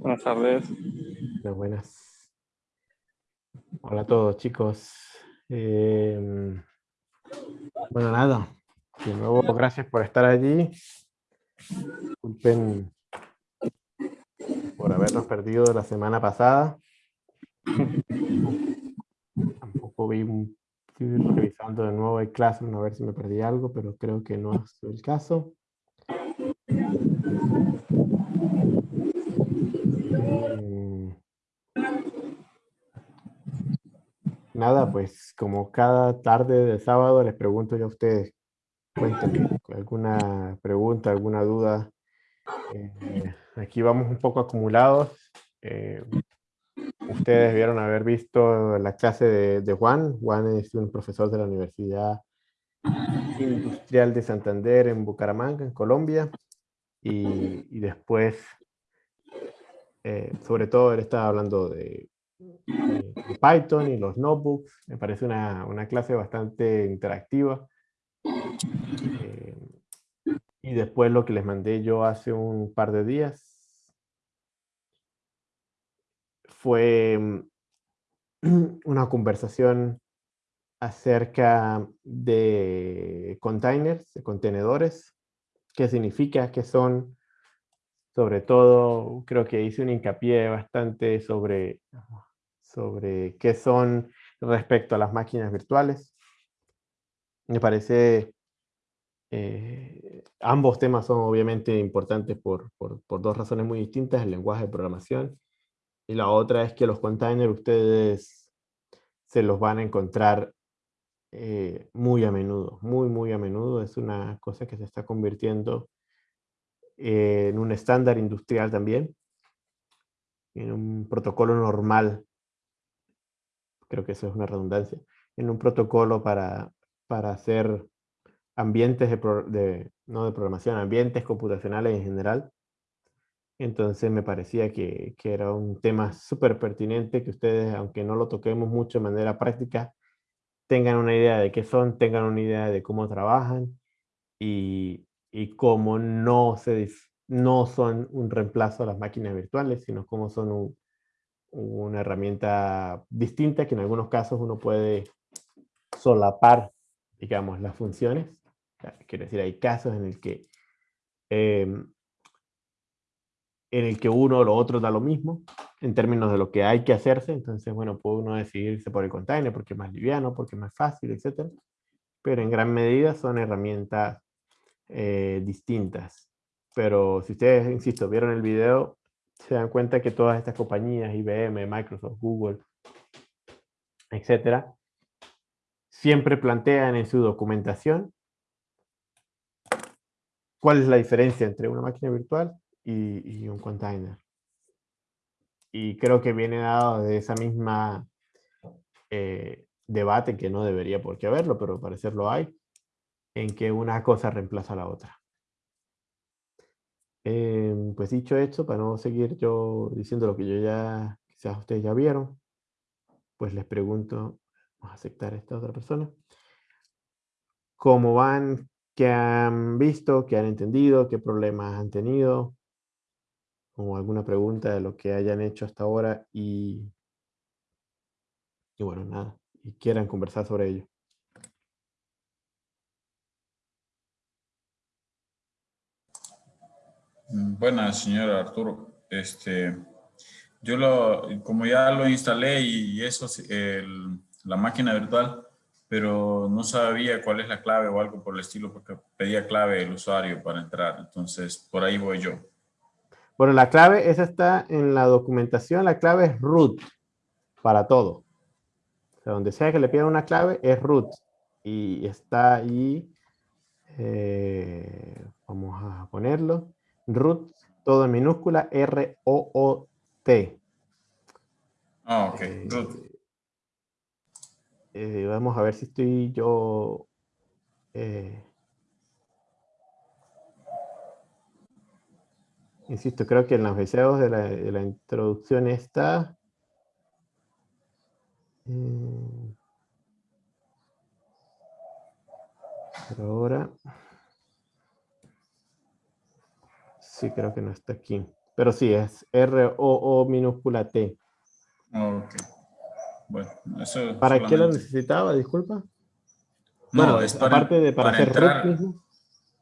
Buenas tardes. Buenas, buenas. Hola a todos, chicos. Em, bueno, nada. De nuevo, gracias por estar allí. Disculpen por habernos perdido la semana pasada. Tampoco vi un... Estoy revisando de nuevo el Classroom a ver si me perdí algo, pero creo que no es el caso. Nada, pues como cada tarde de sábado les pregunto yo a ustedes, cuéntenme alguna pregunta, alguna duda. Eh, aquí vamos un poco acumulados. Eh, ustedes vieron haber visto la clase de, de, Juan. Juan es un profesor de la Universidad Industrial de Santander en Bucaramanga, en Colombia. Y, y después eh, sobre todo él estaba hablando de, de, Python y los notebooks. Me parece una, una clase bastante interactiva. Eh, y después lo que les mandé yo hace un par de días fue mm, una conversación acerca de containers, de contenedores, qué significa, qué son, sobre todo creo que hice un hincapié bastante sobre, sobre qué son respecto a las máquinas virtuales. Me parece, eh, ambos temas son obviamente importantes por, por, por, dos razones muy distintas, el lenguaje de programación y la otra es que los containers ustedes se los van a encontrar eh, muy a menudo, muy muy a menudo, es una cosa que se está convirtiendo en un estándar industrial también, en un protocolo normal, creo que eso es una redundancia, en un protocolo para, para hacer ambientes de, de, no de programación, ambientes computacionales en general. Entonces me parecía que, que era un tema súper pertinente que ustedes, aunque no lo toquemos mucho de manera práctica, tengan una idea de qué son, tengan una idea de cómo trabajan y, y cómo no, se, no son un reemplazo a las máquinas virtuales, sino cómo son un, una herramienta distinta que en algunos casos uno puede solapar, digamos, las funciones. Quiere decir, hay casos en el que eh, en el que uno o lo otro da lo mismo en términos de lo que hay que hacerse. Entonces, bueno, puede uno decidirse por el container porque es más liviano, porque es más fácil, etc. Pero en gran medida son herramientas eh, distintas. Pero si ustedes, insisto, vieron el video, se dan cuenta que todas estas compañías, IBM, Microsoft, Google, etcétera, siempre plantean en su documentación cuál es la diferencia entre una máquina virtual y, un container. Y creo que viene dado de esa misma eh, debate que no debería por qué haberlo, pero al parecer lo hay, en que una cosa reemplaza a la otra. Eh, pues dicho esto, para no seguir yo diciendo lo que yo ya, quizás ustedes ya vieron, pues les pregunto, vamos a aceptar a esta otra persona, ¿cómo van? ¿Qué han visto? ¿Qué han entendido? ¿Qué problemas han tenido? O alguna pregunta de lo que hayan hecho hasta ahora y, y bueno, nada, y quieran conversar sobre ello. Buenas, señor Arturo. Este, yo lo, como ya lo instalé y eso, el, la máquina virtual, pero no sabía cuál es la clave o algo por el estilo, porque pedía clave el usuario para entrar. Entonces, por ahí voy yo. Bueno, la clave, esa está en la documentación, la clave es root para todo. O sea, donde sea que le pidan una clave, es root. Y está ahí, eh, vamos a ponerlo root, todo en minúscula, R-O-O-T. Ah, ok, eh, root. Eh, vamos a ver si estoy yo... Eh, insisto, creo que en los deseos de la, de la introducción está... Eh, pero ahora... Sí, creo que no está aquí. Pero sí, es R-O-O minúscula T. Ok. Bueno, eso ¿Para qué lo necesitaba? Disculpa. No, Bueno, es para, aparte de para, hacer root entrar. mismo.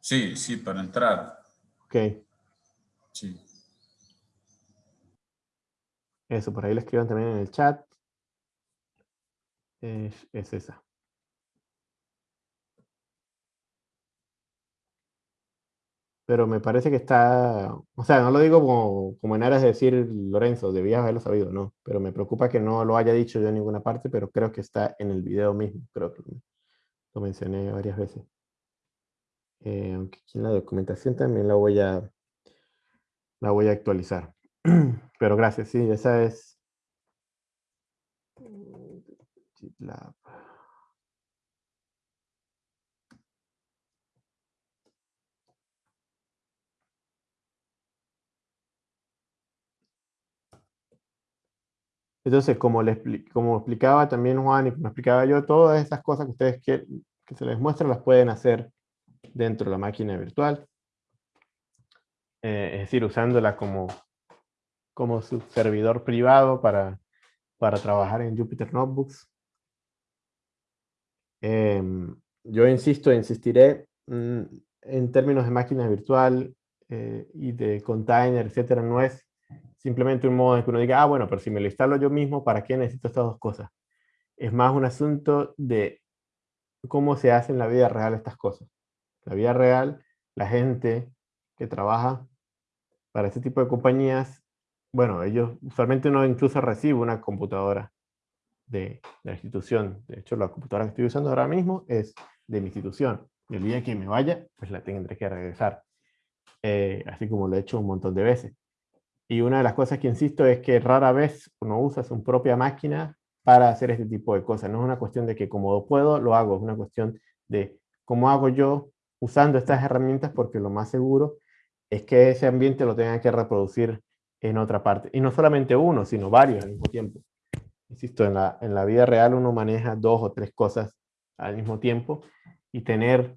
Sí, sí, para entrar. Ok, Sí. eso, por ahí lo escriban también en el chat. Es, es esa. Pero me parece que está, o sea, no lo digo como, como en aras de decir Lorenzo, debías haberlo sabido, no, pero me preocupa que no lo haya dicho yo en ninguna parte, pero creo que está en el video mismo, creo que lo mencioné varias veces. Eh, aunque aquí en la documentación también la voy a, la voy a actualizar. Pero gracias, sí, esa es GitLab. Entonces, como, le expli- como explicaba también Juan y como explicaba yo, todas esas cosas que ustedes que se les muestra las pueden hacer dentro de la máquina virtual. Eh, es decir, usándola como, como su servidor privado para, para trabajar en Jupyter Notebooks. Em, yo insisto, insistiré mm, en términos de máquina virtual eh, y de container, etcétera, no es simplemente un modo en que uno diga, ah, bueno, pero si me lo instalo yo mismo, ¿para qué necesito estas dos cosas? Es más un asunto de cómo se hace en la vida real estas cosas. La vida real, la gente que trabaja para este tipo de compañías, bueno, ellos usualmente uno incluso recibe una computadora de la institución. De hecho, la computadora que estoy usando ahora mismo es de mi institución. El día que me vaya, pues la tendré que regresar. Eh, así como lo he hecho un montón de veces. Y una de las cosas que insisto es que rara vez uno usa su propia máquina para hacer este tipo de cosas. No es una cuestión de que como puedo, lo hago. Es una cuestión de cómo hago yo usando estas herramientas porque lo más seguro es que ese ambiente lo tenga que reproducir en otra parte. Y no solamente uno, sino varios al mismo tiempo. Insisto, en la, en la vida real uno maneja dos o tres cosas al mismo tiempo y tener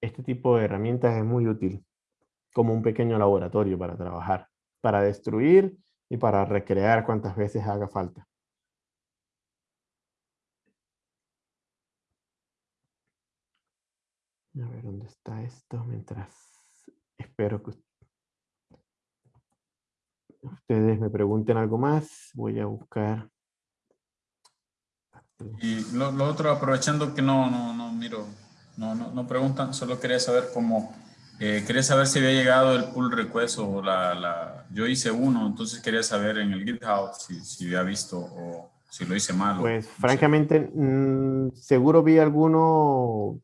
este tipo de herramientas es muy útil como un pequeño laboratorio para trabajar, para destruir y para recrear cuantas veces haga falta. A ver dónde está esto mientras espero que ustedes me pregunten algo más. Voy a buscar. Y lo, lo otro, aprovechando que no, no, no miro, no, no, no preguntan, solo quería saber cómo, eh, quería saber si había llegado el pull request o la, la, yo hice uno, entonces quería saber en el GitHub si, si había visto o si lo hice mal. Pues no francamente, mm, seguro vi alguno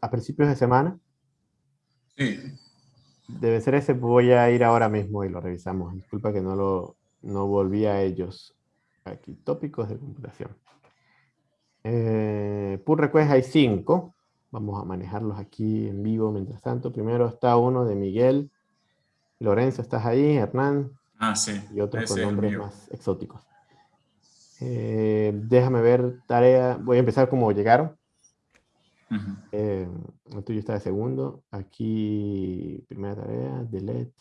a principios de semana. Sí, Debe ser ese, voy a ir ahora mismo y lo revisamos. Disculpa que no lo no volví a ellos. Aquí, tópicos de computación. Eh, pull request hay cinco. Vamos a manejarlos aquí en vivo mientras tanto. Primero está uno de Miguel. Lorenzo, ¿estás ahí? Hernán ah, sí, y otros ese con nombres más exóticos. Eh, déjame ver tarea. Voy a empezar como llegaron. Ujú. Eh, el tuyo está de segundo. Aquí, primera tarea, delete.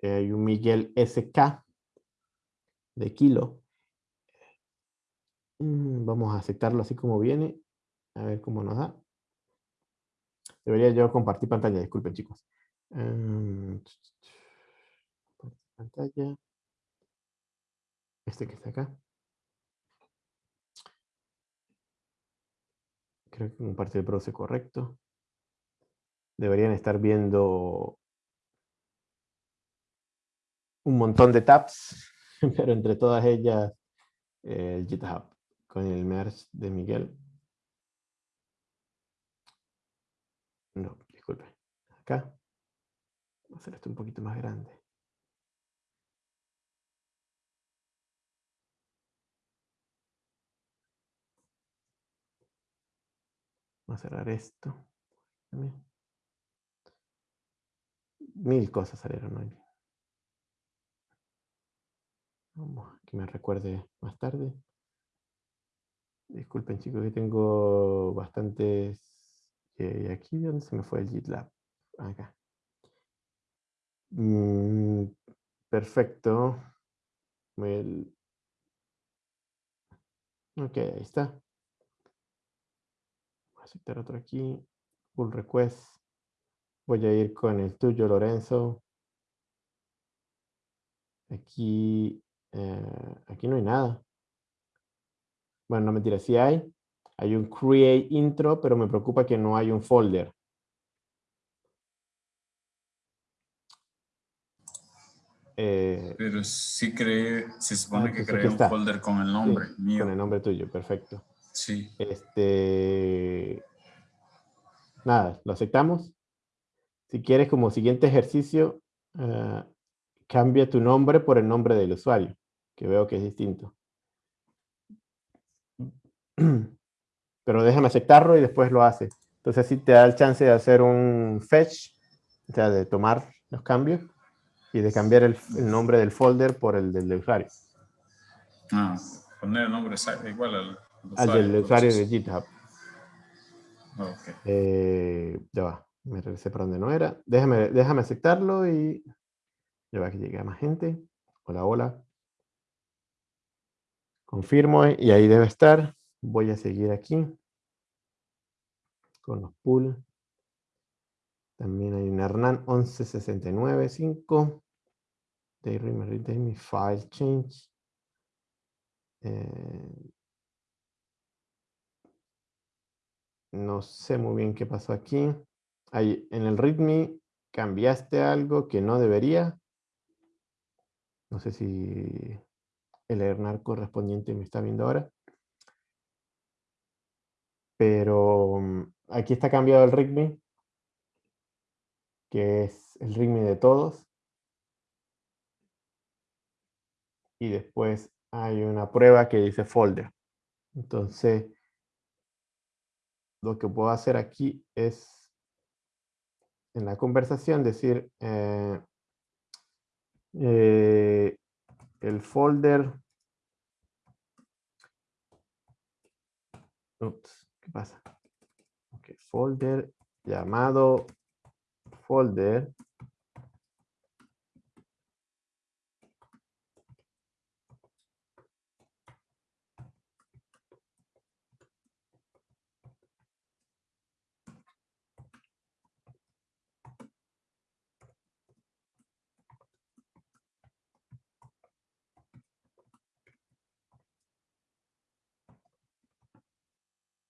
Eh, hay un Miguel SK de kilo. Mm, Vamos a aceptarlo así como viene. A ver cómo nos da. Debería yo compartir pantalla, disculpen chicos. Compartir pantalla. Este que está acá. Creo que compartir el browser correcto. Deberían estar viendo un montón de tabs, pero entre todas ellas eh, el GitHub con el merge de Miguel. No, disculpe. Acá. Voy a hacer esto un poquito más grande. Vamos a cerrar esto. también. Mil cosas salieron hoy. Vamos, que me recuerde más tarde. Disculpen chicos que tengo bastantes... eh, aquí, ¿dónde se me fue el GitLab? Acá. Mm, Perfecto. El... Ok, ahí está. Voy a aceptar otro aquí. Pull request. Voy a ir con el tuyo, Lorenzo. Aquí, eh, aquí no hay nada. Bueno, no mentira, sí hay. Hay un create intro, pero me preocupa que no hay un folder. Eh, pero sí cree, se supone ah, que creé un folder con el nombre mío. Con el nombre tuyo, perfecto. Sí. Este, nada, lo aceptamos. Si quieres como siguiente ejercicio, uh, cambia tu nombre por el nombre del usuario, que veo que es distinto. Pero déjame aceptarlo y después lo hace. Entonces así te da el chance de hacer un fetch, o sea, de tomar los cambios y de cambiar el, nombre del folder por el del usuario. Ah, poner el nombre igual al, usuario. Al del usuario de GitHub. Okay. Eh, ya va, me regresé para donde no era. Déjame, déjame aceptarlo y ya va que llegue a más gente. Hola, hola. Confirmo y ahí debe estar. Voy a seguir aquí con los pool. También hay un Hernán 11695. Day mi file change. Eh, no sé muy bien qué pasó aquí. Ahí, en el readme cambiaste algo que no debería. No sé si el Hernán correspondiente me está viendo ahora. Pero mm, aquí está cambiado el readme, que es el readme de todos. Y después hay una prueba que dice folder. Entonces, lo que puedo hacer aquí es, en la conversación, decir eh, eh, el folder ¿qué pasa? Ok, folder llamado folder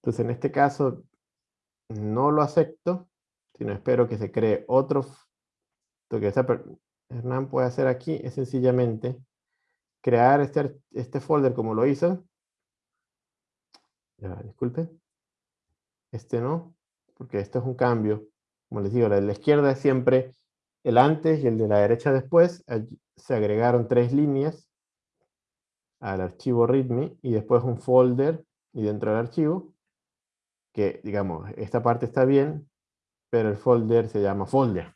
Entonces, en este caso, no lo acepto, sino espero que se cree otro. Lo que Hernán puede hacer aquí es sencillamente crear este, este folder como lo hizo. Ya, disculpe. Este no, porque esto es un cambio. Como les digo, la de la izquierda es siempre el antes y el de la derecha después. se agregaron tres líneas al archivo readme y después un folder y dentro del archivo que, digamos, esta parte está bien, pero el folder se llama folder.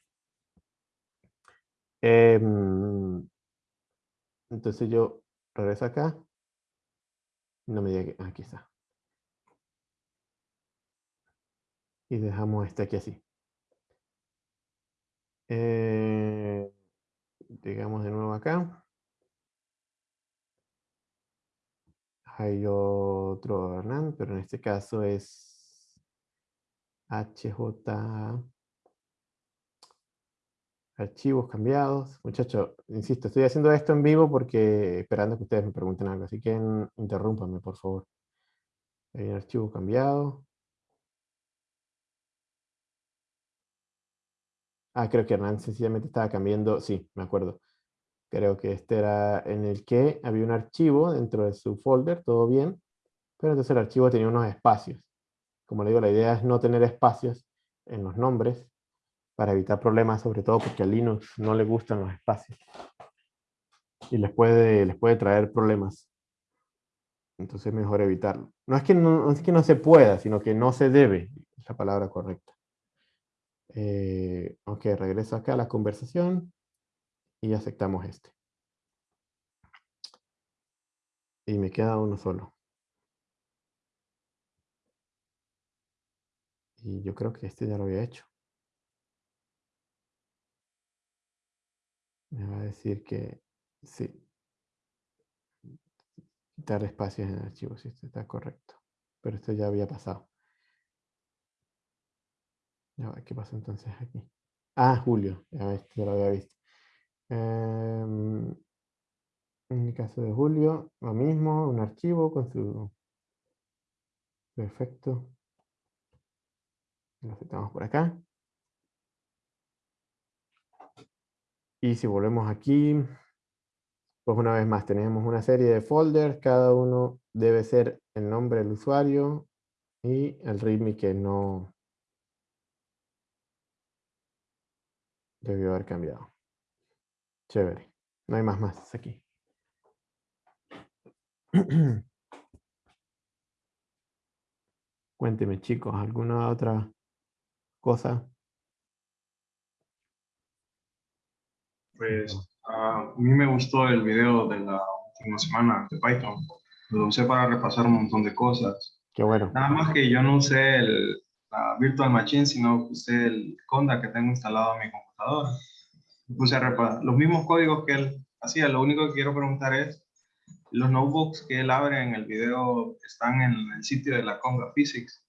Em, entonces yo regreso acá. No me diga que... Aquí está. Y dejamos este aquí así. Eh, digamos de nuevo acá. Hay otro Hernán, pero en este caso es HJ archivos cambiados. Muchachos, insisto, estoy haciendo esto en vivo porque esperando que ustedes me pregunten algo, así que interrúmpanme, por favor. Hay un archivo cambiado. Ah, creo que Hernán sencillamente estaba cambiando, sí, me acuerdo. Creo que este era en el que había un archivo dentro de su folder, todo bien, pero entonces el archivo tenía unos espacios. Como le digo, la idea es no tener espacios en los nombres para evitar problemas, sobre todo porque a Linux no le gustan los espacios. Y les puede, les puede traer problemas. Entonces es mejor evitarlo. No es, que no, es que no se pueda, sino que no se debe, es la palabra correcta. Eh, ok, regreso acá a la conversación y aceptamos este. Y me queda uno solo. Y yo creo que este ya lo había hecho. Me va a decir que sí. Quitar espacios en el archivo, si esto está correcto. Pero esto ya había pasado. ¿qué pasa entonces aquí? Ah, Julio, ya, ya lo había visto. Em, en el caso de Julio, lo mismo, un archivo con su Perfecto. Lo aceptamos por acá. Y si volvemos aquí, pues una vez más tenemos una serie de folders, cada uno debe ser el nombre del usuario y el readme que no debió haber cambiado. Chévere. No hay más más aquí. Cuénteme, chicos, ¿alguna otra Pues a mí me gustó el video de la última semana de Python. Lo usé para repasar un montón de cosas. Qué bueno. Nada más que yo no usé el, la Virtual Machine, sino usé el Conda que tengo instalado en mi computadora. Puse a repasar los mismos códigos que él hacía. Lo único que quiero preguntar es, los notebooks que él abre en el video están en el sitio de la Conga Physics.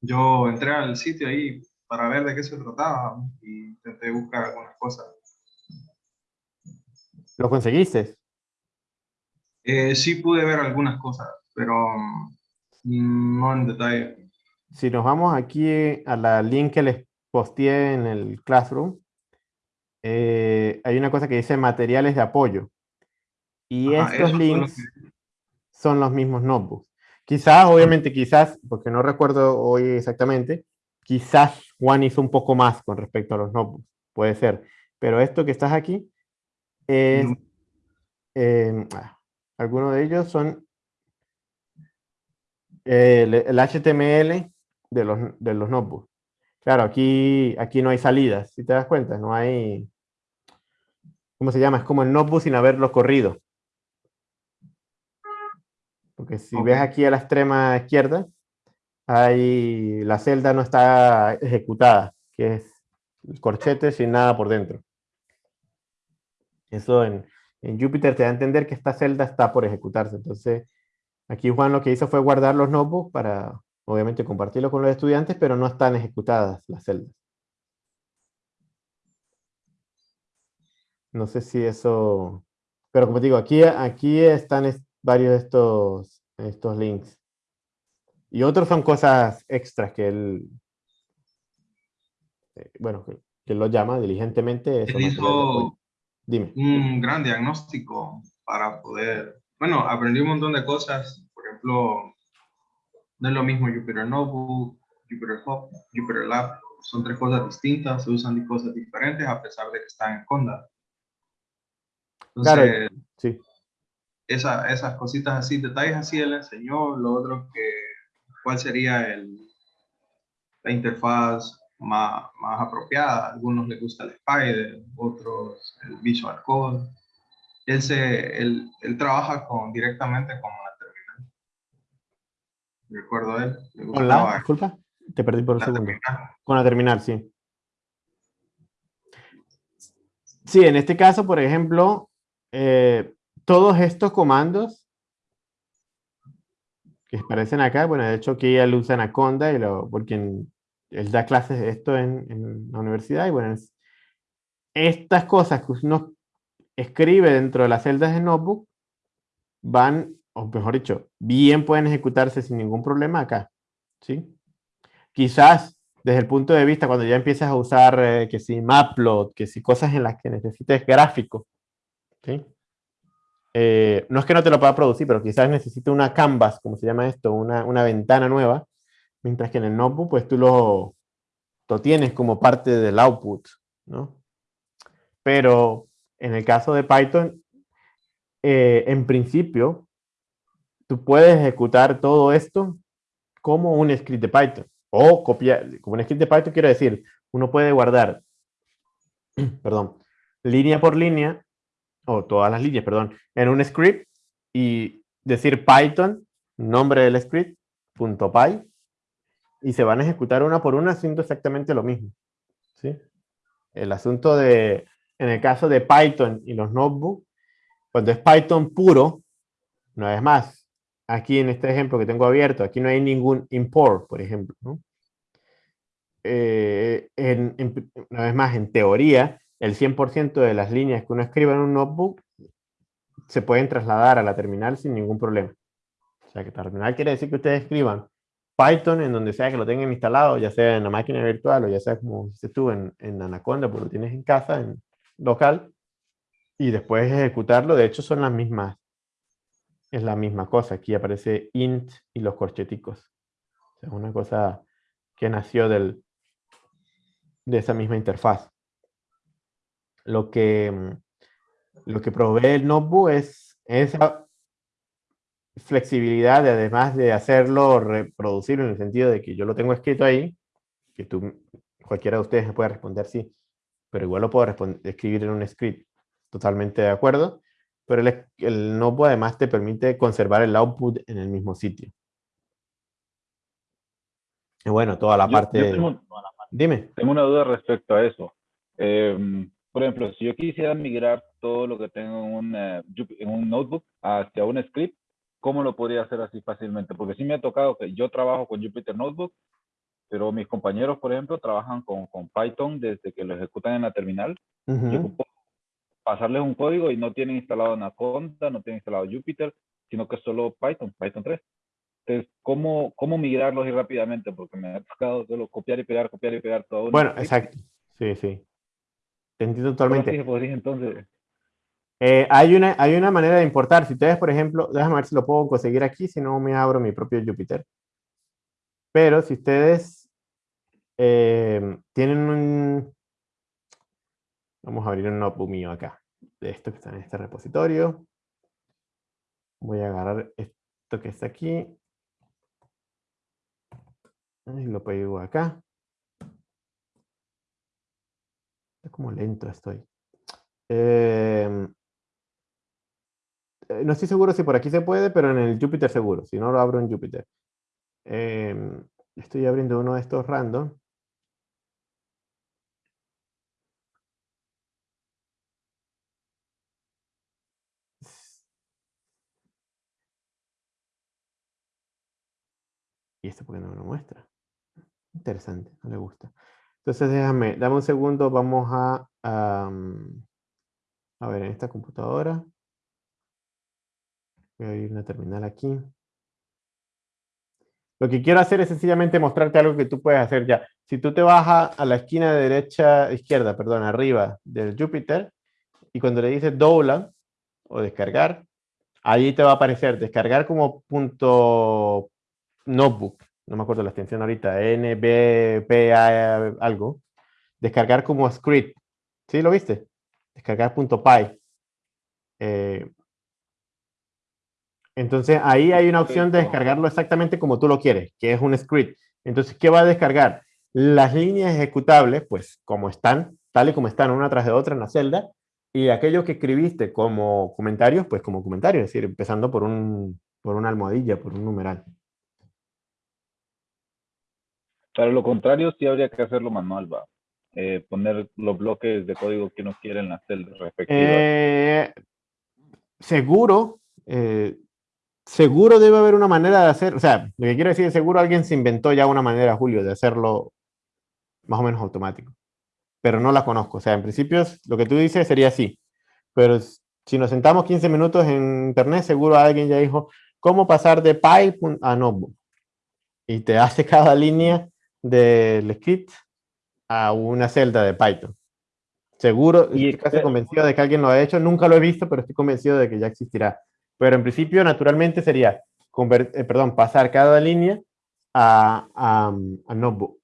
Yo entré al sitio ahí para ver de qué se trataba y intenté buscar algunas cosas. ¿Lo conseguiste? Eh, sí pude ver algunas cosas, pero mm, no en detalle. Si nos vamos aquí a la link que les posteé en el Classroom, eh, hay una cosa que dice materiales de apoyo. Y estos links son los mismos notebooks. Quizás, obviamente, quizás, porque no recuerdo hoy exactamente, quizás Juan hizo un poco más con respecto a los notebooks. Puede ser. Pero esto que estás aquí, es, em, ah, algunos de ellos son el, HTML de los, de los notebooks. Claro, aquí, aquí no hay salidas, si te das cuenta, no hay... ¿Cómo se llama? Es como el notebook sin haberlo corrido. Porque si ves aquí a la extrema izquierda, hay, la celda no está ejecutada, que es el corchete sin nada por dentro. Eso en, en Jupyter te da a entender que esta celda está por ejecutarse. Entonces, aquí Juan lo que hizo fue guardar los notebooks para, obviamente, compartirlo con los estudiantes, pero no están ejecutadas las celdas. No sé si eso... Pero como digo, aquí, aquí están varios de estos, estos links. Y otros son cosas extras que él, eh, bueno, que, él lo llama diligentemente. Él hizo Dime. un gran diagnóstico para poder, bueno, aprendí un montón de cosas, por ejemplo, no es lo mismo Jupyter Notebook, Jupyter Hub, Jupyter Lab, son tres cosas distintas, se usan cosas diferentes a pesar de que están en Conda. claro, sí esa, esas cositas así, detalles así él enseñó, lo otro que, cuál sería el, la interfaz más, más apropiada, a algunos les gusta el Spider, otros el Visual Code. Él, se, él, él trabaja con, directamente con la terminal. Recuerdo él. ¿Con la? Disculpa, te perdí por un segundo. Con la terminal, sí. Sí, en este caso, por ejemplo, eh, todos estos comandos que aparecen acá, bueno, de hecho que él usa Anaconda, y lo, porque él da clases de esto en, la universidad, y bueno, estas cosas que uno escribe dentro de las celdas de Notebook van, o mejor dicho, bien pueden ejecutarse sin ningún problema acá, ¿sí? Quizás desde el punto de vista cuando ya empiezas a usar eh, que si Mapplot, que si cosas en las que necesites gráfico, ¿sí? Eh, no es que no te lo pueda producir, pero quizás necesite una canvas, como se llama esto, una, una ventana nueva, mientras que en el notebook pues tú lo, lo tienes como parte del output, ¿no? Pero en el caso de Python, eh, en principio, tú puedes ejecutar todo esto como un script de Python. O copiar, como un script de Python quiero decir, uno puede guardar, perdón, línea por línea o todas las líneas, perdón, en un script y decir Python, nombre del script, punto .py, y se van a ejecutar una por una haciendo exactamente lo mismo. ¿sí? El asunto de, en el caso de Python y los notebooks, cuando es Python puro, no es más, aquí en este ejemplo que tengo abierto, aquí no hay ningún import, por ejemplo. ¿no? Eh, una vez más, en teoría, el 100% de las líneas que uno escriba en un notebook se pueden trasladar a la terminal sin ningún problema. O sea, que terminal quiere decir que ustedes escriban Python en donde sea que lo tengan instalado, ya sea en la máquina virtual o ya sea como si tú en, en Anaconda, porque lo tienes en casa, en local, y después ejecutarlo. De hecho, son las mismas, es la misma cosa. Aquí aparece int y los corcheticos. O sea, una cosa que nació del, de esa misma interfaz. Lo que, lo que provee el notebook es esa flexibilidad de además de hacerlo reproducible en el sentido de que yo lo tengo escrito ahí, que tú, cualquiera de ustedes me puede responder sí, pero igual lo puedo escribir en un script. Totalmente de acuerdo. Pero el, el notebook además te permite conservar el output en el mismo sitio. Y bueno, toda la parte... Dime. Tengo una duda respecto a eso. Em, por ejemplo, si yo quisiera migrar todo lo que tengo en un, eh, en un notebook hacia un script, ¿cómo lo podría hacer así fácilmente? Porque sí me ha tocado que yo trabajo con Jupyter Notebook, pero mis compañeros, por ejemplo, trabajan con, con Python desde que lo ejecutan en la terminal. Yo puedo pasarles un código y no tienen instalado Anaconda, no tienen instalado Jupyter, sino que solo Python, Python 3. Entonces, ¿cómo, cómo migrarlos y rápidamente? Porque me ha tocado solo copiar y pegar, copiar y pegar todo. Bueno, exacto. Sí, sí. Te entiendo totalmente. entonces? Eh, hay, una, hay una manera de importar. Si ustedes, por ejemplo, déjame ver si lo puedo conseguir aquí, si no me abro mi propio Jupyter. Pero si ustedes eh, tienen un... Vamos a abrir un notebook mío acá, de esto que está en este repositorio. Voy a agarrar esto que está aquí y lo pego acá. Es como lento estoy. Em, eh, no estoy seguro si por aquí se puede, pero en el Jupyter seguro. Si no, lo abro en Jupyter. Em, estoy abriendo uno de estos random. ¿Y esto por qué no me lo muestra? Interesante, no le gusta. Entonces déjame, dame un segundo, vamos a, a, ver en esta computadora. Voy a ir una terminal aquí. Lo que quiero hacer es sencillamente mostrarte algo que tú puedes hacer ya. Si tú te vas a, la esquina de derecha, izquierda, perdón, arriba del Jupyter, y cuando le dices download o descargar, ahí te va a aparecer descargar como punto notebook no me acuerdo la extensión ahorita, NBPA algo, descargar como script. ¿Sí lo viste? Descargar.py. Eh, entonces ahí hay una opción de descargarlo exactamente como tú lo quieres, que es un script. Entonces, ¿qué va a descargar? Las líneas ejecutables, pues como están, tal y como están una tras de otra en la celda, y aquello que escribiste como comentarios, pues como comentarios, es decir, empezando por, un, por una almohadilla, por un numeral. Para lo contrario, sí habría que hacerlo manual, va. Eh, poner los bloques de código que uno quiere en las celdas respectivas. Eh, seguro, eh, seguro debe haber una manera de hacer, o sea, lo que quiero decir es seguro alguien se inventó ya una manera, Julio, de hacerlo más o menos automático. Pero no la conozco. O sea, en principio lo que tú dices sería así. Pero si nos sentamos 15 minutos en internet, seguro alguien ya dijo, ¿cómo pasar de Py a Notebook? Y te hace cada línea del script a una celda de Python. Seguro, y estoy casi convencido de que alguien lo ha hecho. Nunca lo he visto, pero estoy convencido de que ya existirá. Pero en principio, naturalmente, sería eh, perdón, pasar cada línea a, a, Notebook.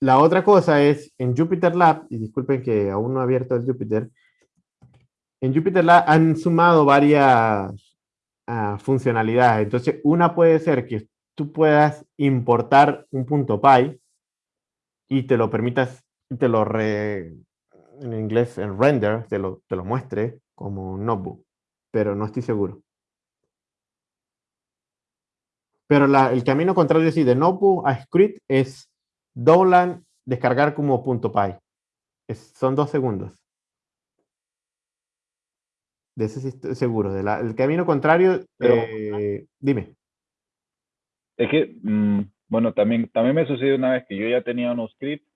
La otra cosa es, en Jupyter Lab, y disculpen que aún no he abierto el Jupyter, en Jupyter Lab han sumado varias ah, funcionalidades. Entonces, una puede ser que tú puedas importar un punto .py y te lo permitas, te lo re, en inglés, en render, te lo, te lo muestre como notebook, pero no estoy seguro. Pero la, el camino contrario es de notebook a script es download, descargar como punto .py. Es, son dos segundos. De ese sí estoy seguro. De la- el camino contrario, Pero- eh, dime. Es que, mm, bueno, también, también me sucedió una vez que yo ya tenía unos scripts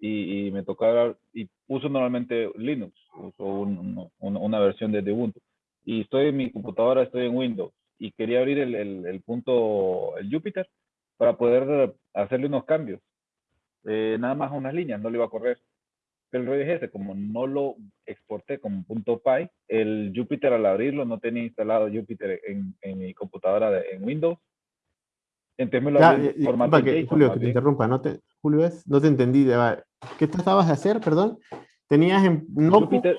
y, y me tocaba, y uso normalmente Linux, uso un- un- una versión de, Ubuntu. Y estoy en mi computadora, estoy en Windows y quería abrir el, el, el punto, el Jupyter, para poder hacerle unos cambios. Eh, nada más unas líneas, no le iba a correr. Pero el rollo es ese, como no lo exporté como punto .py, el Jupyter al abrirlo no tenía instalado Jupyter en, en mi computadora de, en Windows. Entonces me lo Ya, eh, en eh, formato que- JSON, Julio, que te interrumpa. No te, Julio, es, no te entendí. ¿Qué tratabas de hacer, perdón? Tenías en notebook- Jupyter,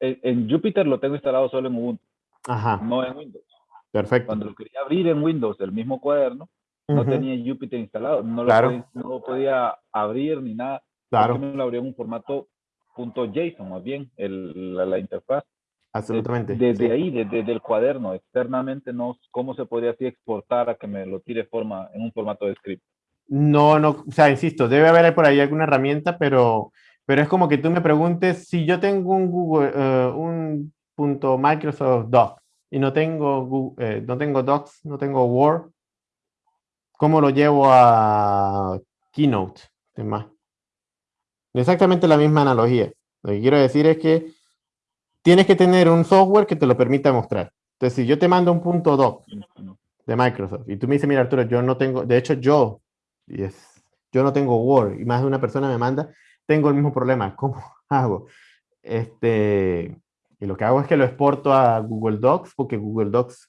en, en Jupyter lo tengo instalado solo en Ubuntu, Ajá, no en Windows. perfecto. Cuando lo quería abrir en Windows, el mismo cuaderno, no Ujú, tenía Jupyter instalado, no lo, Claro. podía, no lo podía abrir ni nada. Claro, me lo abrió en un formato .json, más bien, el, la, la interfaz. Absolutamente. Desde sí. ahí, desde, desde el cuaderno, externamente, no, ¿cómo se podría así exportar a que me lo tire forma, en un formato de script? No, no, o sea, insisto, debe haber por ahí alguna herramienta, pero, pero es como que tú me preguntes si yo tengo un Google, eh, un punto Microsoft Doc y no tengo, eh, no tengo Docs, no tengo Word, ¿cómo lo llevo a Keynote? Es más, exactamente la misma analogía. Lo que quiero decir es que tienes que tener un software que te lo permita mostrar. Entonces, si yo te mando un punto doc de Microsoft y tú me dices, mira Arturo, yo no tengo, de hecho yo, y es, yo no tengo Word y más de una persona me manda, tengo el mismo problema. ¿Cómo hago? Este, y lo que hago es que lo exporto a Google Docs porque Google Docs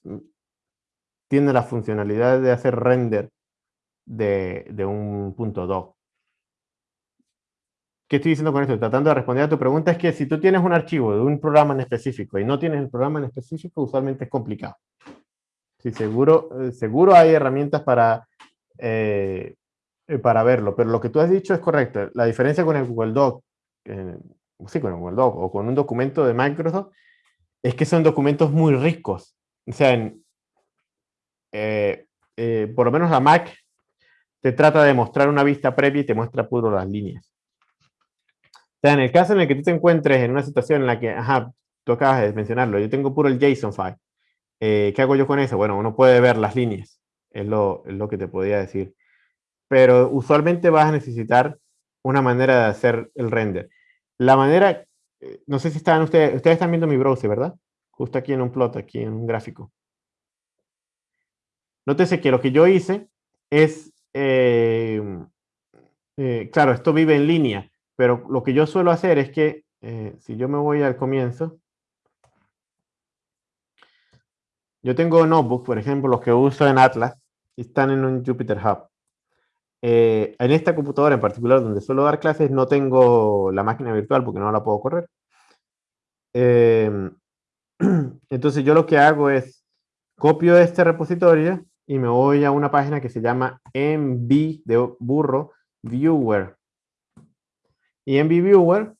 tiene la funcionalidad de hacer render de, de un punto doc. ¿Qué estoy diciendo con esto? Tratando de responder a tu pregunta es que si tú tienes un archivo de un programa en específico y no tienes el programa en específico, usualmente es complicado. Sí, seguro, eh, seguro hay herramientas para, eh, para verlo, pero lo que tú has dicho es correcto. La diferencia con el Google Doc, eh, sí, con el Google Doc o con un documento de Microsoft, es que son documentos muy ricos. O sea, eh, por lo menos la Mac te trata de mostrar una vista previa y te muestra puro las líneas. Sea, en el caso en el que tú te encuentres en una situación en la que, ajá, tú acabas de mencionarlo, yo tengo puro el JSON file. Eh, ¿Qué hago yo con eso? Bueno, uno puede ver las líneas, es lo, es lo que te podía decir. Pero usualmente vas a necesitar una manera de hacer el render. La manera, eh, no sé si están ustedes, ustedes están viendo mi browser, ¿verdad? Justo aquí en un plot, aquí en un gráfico. Nótese que lo que yo hice es, eh, eh, claro, esto vive en línea, pero lo que yo suelo hacer es que, eh, si yo me voy al comienzo, yo tengo notebooks, por ejemplo, los que uso en Atlas, están en un Jupyter Hub. Eh, en esta computadora en particular, donde suelo dar clases, no tengo la máquina virtual porque no la puedo correr. Em, entonces yo lo que hago es copio este repositorio y me voy a una página que se llama MV de burro Viewer. Y MV Viewer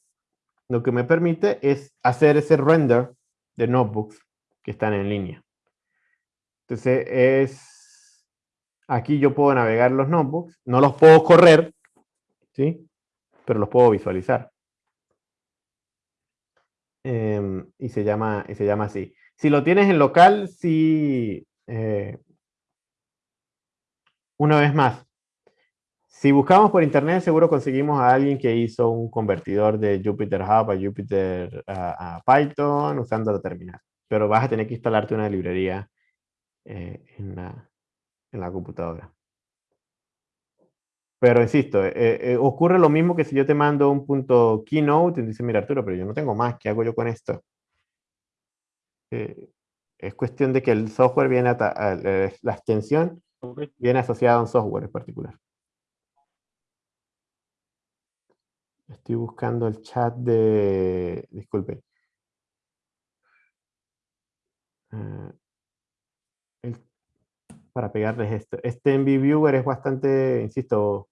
lo que me permite es hacer ese render de notebooks que están en línea. Entonces es aquí yo puedo navegar los notebooks, no los puedo correr, ¿sí? Pero los puedo visualizar. Em, y, se llama, y se llama así. Si lo tienes en local, sí. eh, una vez más, si buscamos por internet, seguro conseguimos a alguien que hizo un convertidor de Jupyter Hub a Jupyter a, a Python usando la terminal. Pero vas a tener que instalarte una librería eh, en, la, en la computadora. Pero insisto, eh, eh, ocurre lo mismo que si yo te mando un punto keynote y dices, mira Arturo, pero yo no tengo más, ¿qué hago yo con esto? Es cuestión de que el software viene a la extensión viene asociada a un software en particular. Estoy buscando el chat de, disculpe. Uh, el, para pegarles esto. Este MV Viewer es bastante, insisto,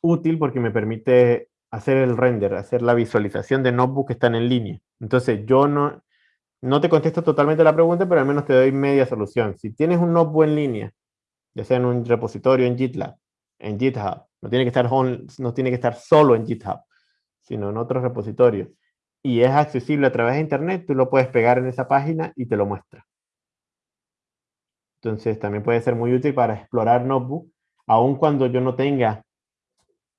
útil porque me permite hacer el render, hacer la visualización de notebook que están en línea. Entonces, yo no, no te contesto totalmente la pregunta, pero al menos te doy media solución. Si tienes un notebook en línea, ya sea en un repositorio en GitLab, en GitHub, no tiene que estar, no tiene que estar solo en GitHub, sino en otro repositorio, y es accesible a través de internet, tú lo puedes pegar en esa página y te lo muestra. Entonces también puede ser muy útil para explorar Notebook, aun cuando yo no tenga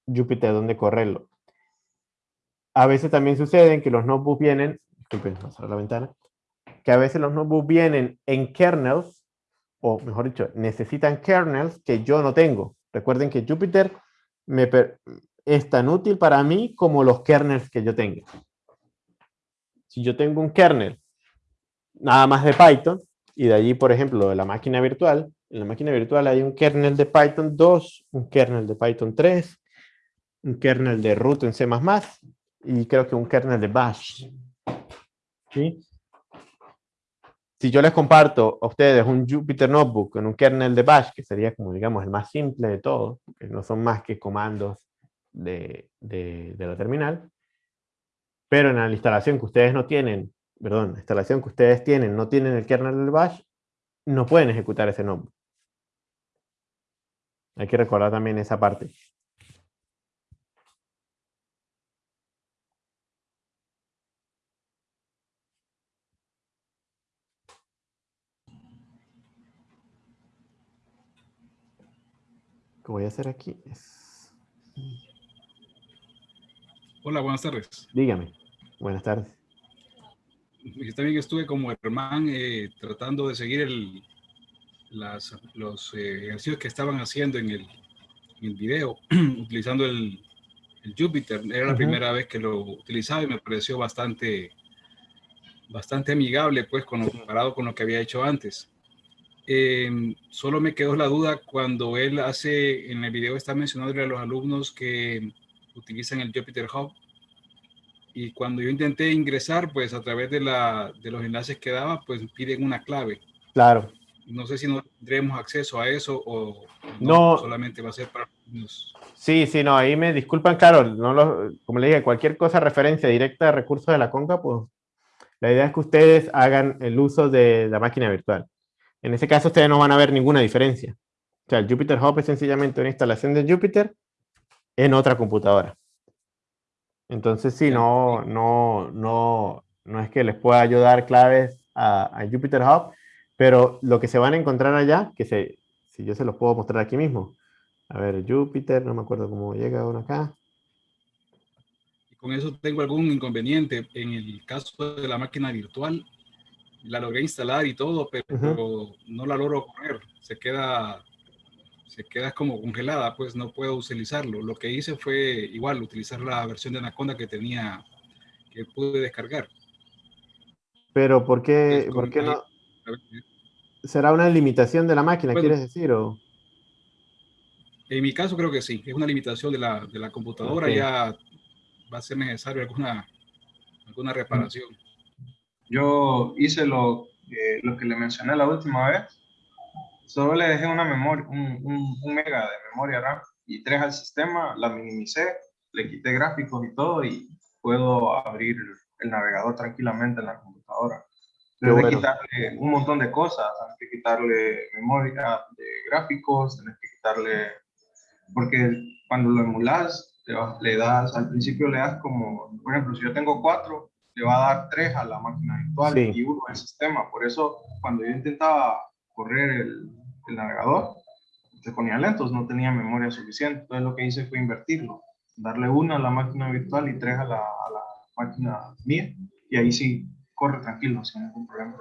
Jupyter donde correrlo. A veces también sucede que los notebooks vienen, disculpen, la ventana, que a veces los notebooks vienen en kernels, o mejor dicho, necesitan kernels que yo no tengo. Recuerden que Jupyter es tan útil para mí como los kernels que yo tenga. Si yo tengo un kernel nada más de Python, y de allí, por ejemplo, de la máquina virtual, en la máquina virtual hay un kernel de Python 2, un kernel de Python 3, un kernel de root en C++, y creo que un kernel de bash. ¿Sí? Si yo les comparto a ustedes un Jupyter Notebook con un kernel de bash, que sería como digamos el más simple de todo, que no son más que comandos de, de, la terminal, pero en la instalación que ustedes no tienen, perdón, la instalación que ustedes tienen, no tienen el kernel del bash, no pueden ejecutar ese notebook. Hay que recordar también esa parte. Voy a hacer aquí es... Hola, buenas tardes. Dígame. Buenas tardes. Yo también estuve como hermano eh, tratando de seguir el, las, los eh, ejercicios que estaban haciendo en el, en el video, utilizando el, el, Jupyter. Era la primera vez que lo utilizaba y me pareció bastante, bastante amigable, pues, comparado con lo que había hecho antes. Eh, solo me quedó la duda cuando él hace, en el video está mencionando a los alumnos que utilizan el Jupyter Hub. Y cuando yo intenté ingresar, pues a través de, la, de los enlaces que daba, pues piden una clave. Claro. No sé si no tendremos acceso a eso o no, solamente va a ser para los... Sí, sí, no, ahí me disculpan, claro, no lo, como le dije, cualquier cosa referencia directa de recursos de la Conca, pues la idea es que ustedes hagan el uso de la máquina virtual. En ese caso ustedes no van a ver ninguna diferencia. O sea, el Jupyter Hub es sencillamente una instalación de Jupyter en otra computadora. Entonces sí, no, no, no, no es que les pueda ayudar claves a, a, Jupyter Hub, pero lo que se van a encontrar allá, que se, si yo se los puedo mostrar aquí mismo. A ver, Jupyter, no me acuerdo cómo llega uno acá. Con eso tengo algún inconveniente. En el caso de la máquina virtual, la logré instalar y todo, pero no la logro correr. Se queda, se queda como congelada, pues no puedo utilizarlo. Lo que hice fue igual utilizar la versión de Anaconda que tenía, que pude descargar. Pero ¿por qué, ¿por qué no? ¿Será una limitación de la máquina, quieres decir? O? En mi caso creo que sí, es una limitación de la, de la computadora, ya va a ser necesario alguna, alguna reparación. Yo hice lo, lo que le mencioné la última vez. Solo le dejé una memoria, un, un, mega de memoria RAM y tres al sistema, la minimicé, le quité gráficos y todo y puedo abrir el navegador tranquilamente en la computadora. Tienes que quitarle un montón de cosas, tienes que quitarle memoria de gráficos, tienes que quitarle, porque cuando lo emulas, le das, al principio le das como, por ejemplo, si yo tengo cuatro, le va a dar tres a la máquina virtual y uno al sistema. Por eso, cuando yo intentaba correr el, el navegador, se ponía lentos, no tenía memoria suficiente. Entonces, lo que hice fue invertirlo, darle una a la máquina virtual y tres a la, a la máquina mía. Y ahí sí corre tranquilo, sin ningún problema.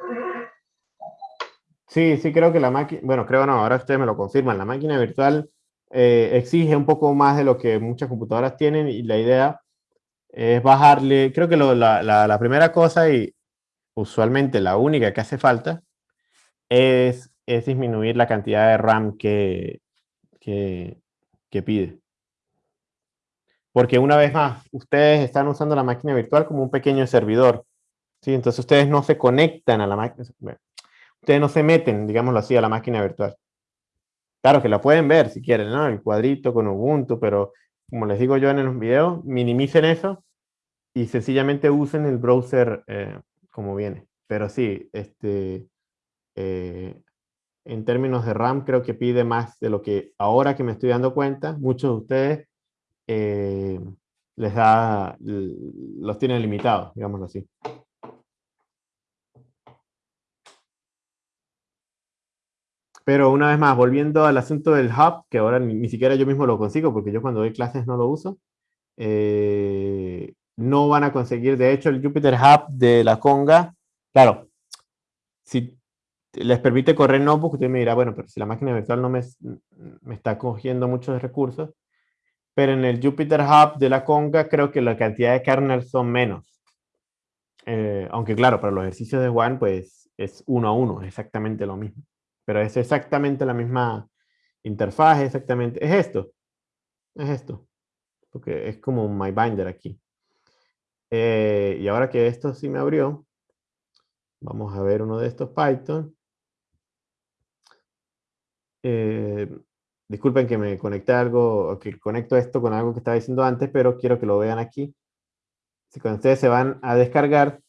Sí, sí, creo que la máquina, bueno, creo no, ahora ustedes me lo confirman, la máquina virtual eh, exige un poco más de lo que muchas computadoras tienen y la idea es bajarle, creo que lo, la, la, primera cosa y usualmente la única que hace falta es, es disminuir la cantidad de RAM que, que, que pide. Porque una vez más, ustedes están usando la máquina virtual como un pequeño servidor. ¿sí? Entonces ustedes no se conectan a la máquina. Ustedes no se meten, digámoslo así, a la máquina virtual. Claro que la pueden ver si quieren, ¿no? El cuadrito con Ubuntu, pero como les digo yo en los videos, minimicen eso y sencillamente usen el browser eh, como viene. Pero sí, este, eh, en términos de RAM creo que pide más de lo que ahora que me estoy dando cuenta, muchos de ustedes eh, les da, los tiene limitados, digámoslo así. Pero una vez más, volviendo al asunto del hub, que ahora ni, siquiera yo mismo lo consigo, porque yo cuando doy clases no lo uso, eh, no van a conseguir, de hecho, el Jupyter Hub de la Conga, claro, si les permite correr notebook, usted me dirá, bueno, pero si la máquina virtual no me, me está cogiendo muchos recursos, pero en el Jupyter Hub de la Conga creo que la cantidad de kernels son menos. Eh, aunque claro, para los ejercicios de One, pues es uno a uno, exactamente lo mismo. Pero es exactamente la misma interfaz, exactamente. Es esto. Es esto. Porque es como un MyBinder aquí. Eh, y ahora que esto sí me abrió, vamos a ver uno de estos Python. Eh, disculpen que me conecté algo, que conecto esto con algo que estaba diciendo antes, pero quiero que lo vean aquí. Si cuando ustedes se van a descargar,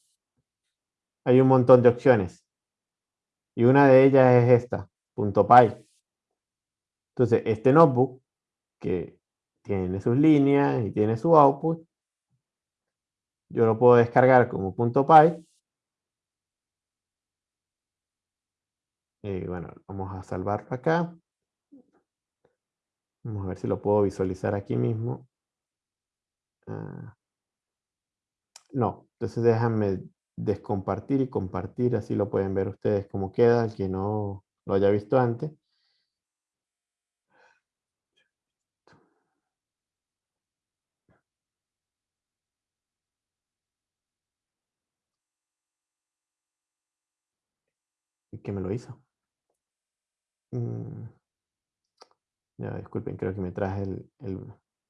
hay un montón de opciones. Y una de ellas es esta, .py. Entonces, este notebook, que tiene sus líneas y tiene su output, yo lo puedo descargar como .py. Y bueno, vamos a salvarlo acá. Vamos a ver si lo puedo visualizar aquí mismo. Ah. no, entonces déjame descompartir y compartir, así lo pueden ver ustedes cómo queda, el que no lo haya visto antes. ¿Y qué me lo hizo? Mm. Ya, disculpen, creo que me traje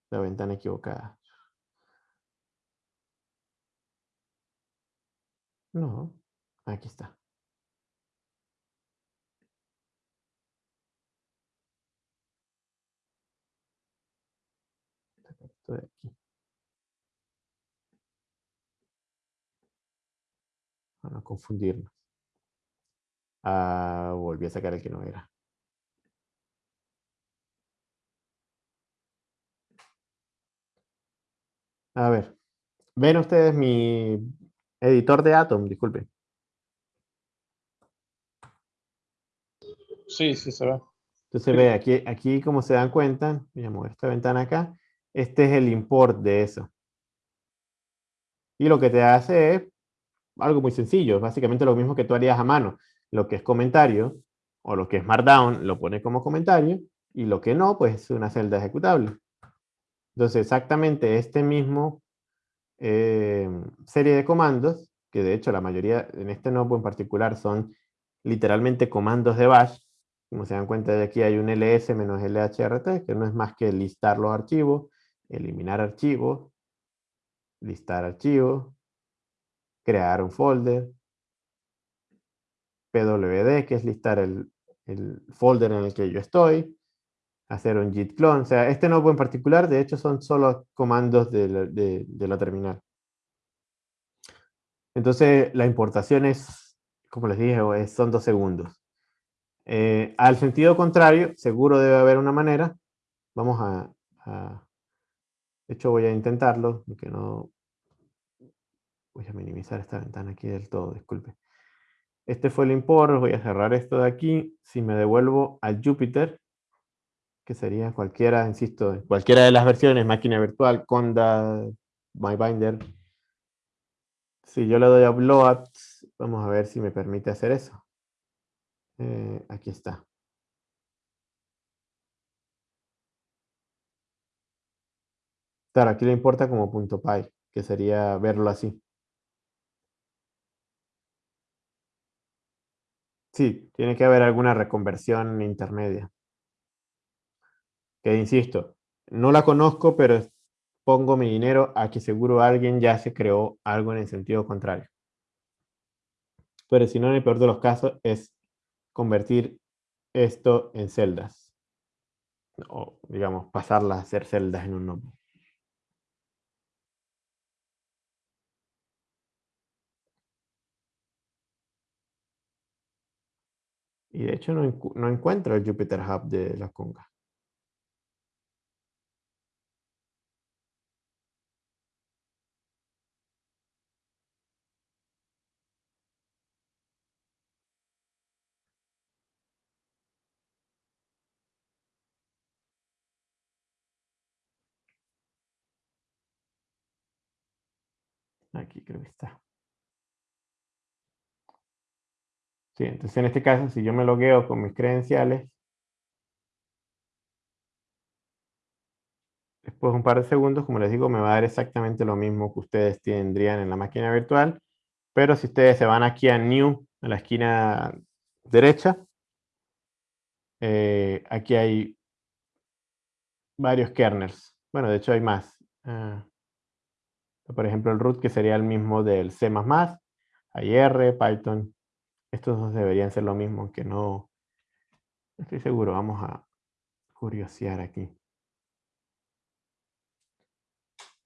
la ventana equivocada. No, aquí está. Esto aquí. Para no confundirnos. Ah, volví a sacar el que no era. A ver, ven ustedes mi Editor de Atom, disculpe. Sí, sí se ve. Entonces ve, aquí, aquí como se dan cuenta, voy a mover esta ventana acá, este es el import de eso. Y lo que te hace es algo muy sencillo, básicamente lo mismo que tú harías a mano. Lo que es comentario, o lo que es Markdown, lo pone como comentario, y lo que no, pues es una celda ejecutable. Entonces exactamente este mismo eh, serie de comandos, que de hecho la mayoría en este nodo en particular son literalmente comandos de bash. Como se dan cuenta de aquí hay un ls menos lhrt, que no es más que listar los archivos, eliminar archivos, listar archivos, crear un folder, pwd, que es listar el, el folder en el que yo estoy, hacer un git clone. O sea, este nodo en particular, de hecho, son solo comandos de la, terminal. Entonces, la importación es, como les dije, son dos segundos. Eh, al sentido contrario, seguro debe haber una manera. Vamos a, De hecho, voy a intentarlo, porque no... Voy a minimizar esta ventana aquí del todo, disculpe. Este fue el import, voy a cerrar esto de aquí. Si me devuelvo al Jupyter, que sería cualquiera, insisto, cualquiera de las versiones, máquina virtual, Conda, MyBinder. Si yo le doy a Bloat, vamos a ver si me permite hacer eso. Eh, aquí está. Claro, aquí le importa como punto .py, que sería verlo así. Sí, tiene que haber alguna reconversión intermedia que insisto, no la conozco, pero pongo mi dinero a que seguro alguien ya se creó algo en el sentido contrario. Pero si no, en el peor de los casos es convertir esto en celdas. O, digamos, pasarlas a ser celdas en un notebook. Y de hecho no, no encuentro el Jupyter Hub de la Conga. Aquí creo que está. Sí, entonces en este caso, si yo me logueo con mis credenciales, después de un par de segundos, como les digo, me va a dar exactamente lo mismo que ustedes tendrían en la máquina virtual, pero si ustedes se van aquí a New, a la esquina derecha, eh, aquí hay varios kernels. Bueno, de hecho hay más. Ah, por ejemplo, el root que sería el mismo del C++, hay R, Python. Estos dos deberían ser lo mismo, aunque no estoy seguro. Vamos a curiosear aquí.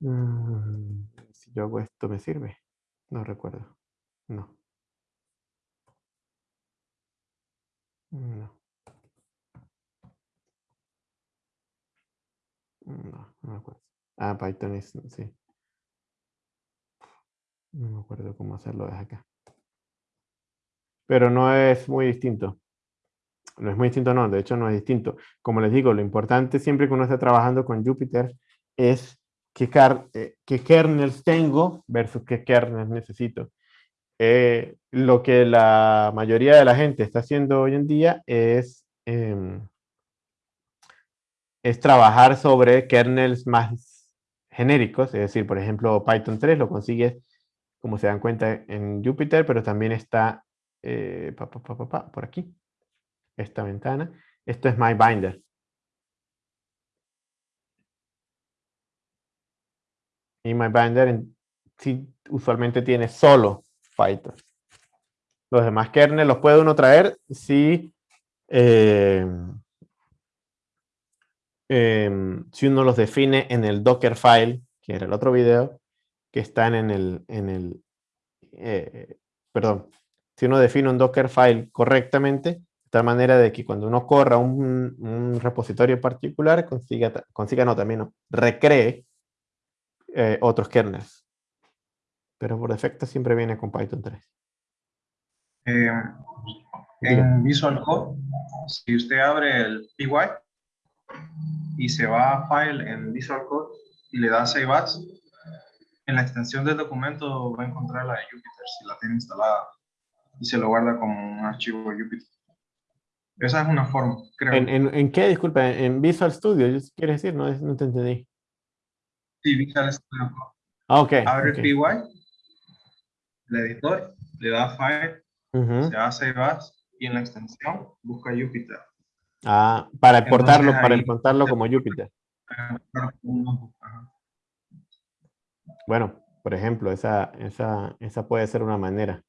Mm, si yo hago esto, ¿me sirve? No recuerdo. No. No. No, no me acuerdo. Ah, Python es, sí. No me acuerdo cómo hacerlo desde acá. Pero no es muy distinto. No es muy distinto, no. De hecho, no es distinto. Como les digo, lo importante siempre que uno esté trabajando con Jupyter es qué, eh, kernels tengo versus qué kernels necesito. Eh, lo que la mayoría de la gente está haciendo hoy en día es, em, es trabajar sobre kernels más genéricos, es decir, por ejemplo, Python 3 lo consigues, como se dan cuenta, en Jupyter, pero también está eh, por aquí, esta ventana. Esto es MyBinder. Y MyBinder usualmente tiene solo Python. Los demás kernels los puede uno traer si, eh, em, si uno los define en el Dockerfile, que era el otro video, que están en el, en el eh, perdón, si uno define un Dockerfile correctamente, de tal manera de que cuando uno corra un, repositorio particular, consiga, consiga no, también recree eh, otros kernels. Pero por defecto siempre viene con Python 3. Eh, en Visual Code, si usted abre el PY y se va a File en Visual Code y le da Save As, en la extensión del documento va a encontrar la de Jupyter si la tiene instalada y se lo guarda como un archivo Jupyter. Esa es una forma, creo. ¿En, en, qué? Disculpa, ¿en Visual Studio? ¿Quieres decir? No, no te entendí. Sí, Visual Studio Ah, ok. Abre PY, el editor, le da File, se hace Bash y en la extensión busca Jupyter. Ah, para exportarlo, para importarlo como Jupyter. Bueno, por ejemplo, esa, esa, esa puede ser una manera.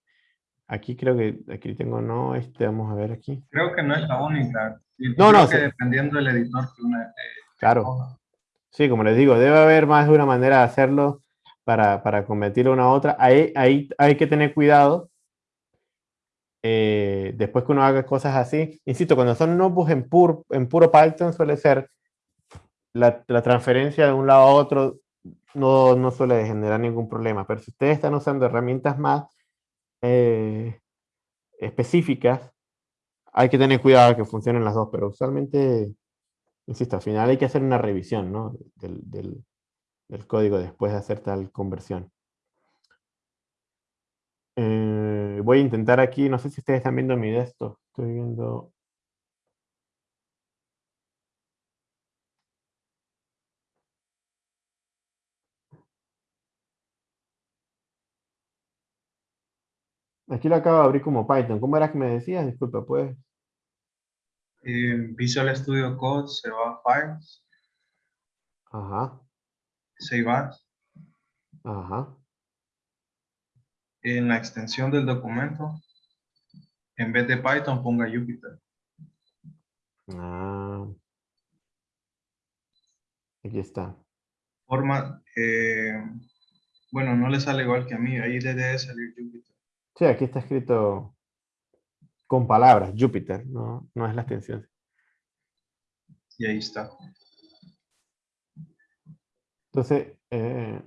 Aquí creo que, aquí tengo no, este, vamos a ver aquí. Creo que no es la única. no, no. Que dependiendo del editor que una, eh, claro. Sí, como les digo, debe haber más de una manera de hacerlo para, para convertirlo a una a otra. Ahí, ahí hay que tener cuidado. Eh, después que uno haga cosas así, insisto, cuando son notebooks en, puro en puro Python suele ser la, la, transferencia de un lado a otro no, no suele generar ningún problema, pero si ustedes están usando herramientas más eh, específicas, hay que tener cuidado que funcionen las dos, pero usualmente, insisto, al final hay que hacer una revisión ¿no? del, del, código después de hacer tal conversión. Eh, voy a intentar aquí, no sé si ustedes están viendo mi desktop, estoy viendo Aquí lo acabo de abrir como Python. ¿Cómo era que me decías? Disculpa, pues. Visual Studio Code se va a Files. Ajá. Save As. Ajá. En la extensión del documento, en vez de Python, ponga Jupyter. Ah. Aquí está. Forma, eh, bueno, no le sale igual que a mí, ahí debe salir Jupyter. Sí, aquí está escrito con palabras, Júpiter, no, no es la extensión. Y ahí está. Entonces, eh,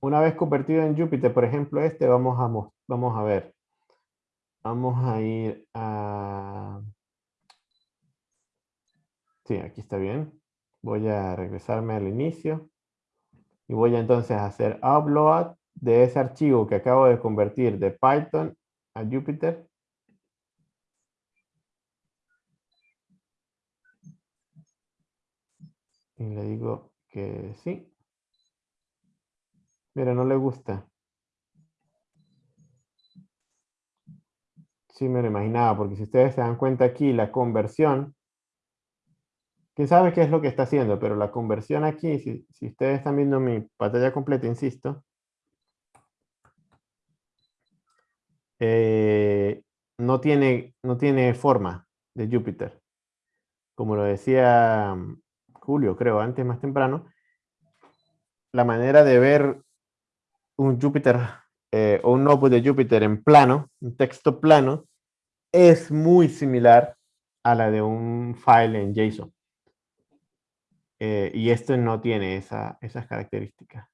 una vez convertido en Júpiter, por ejemplo, este, vamos a, vamos a ver. Vamos a ir a... Sí, aquí está bien. Voy a regresarme al inicio. Y voy entonces a hacer upload de ese archivo que acabo de convertir de Python a Jupyter. Y le digo que sí. Mira, no le gusta. Sí, me lo imaginaba, porque si ustedes se dan cuenta aquí, la conversión, quién sabe qué es lo que está haciendo, pero la conversión aquí, si, ustedes están viendo mi pantalla completa, insisto, eh, no, tiene, no tiene forma de Júpiter. Como lo decía mm, Julio, creo, antes más temprano, la manera de ver un Júpiter eh, o un notebook de Jupyter en plano, un texto plano, es muy similar a la de un file en JSON. Eh, y esto no tiene esa, esas características.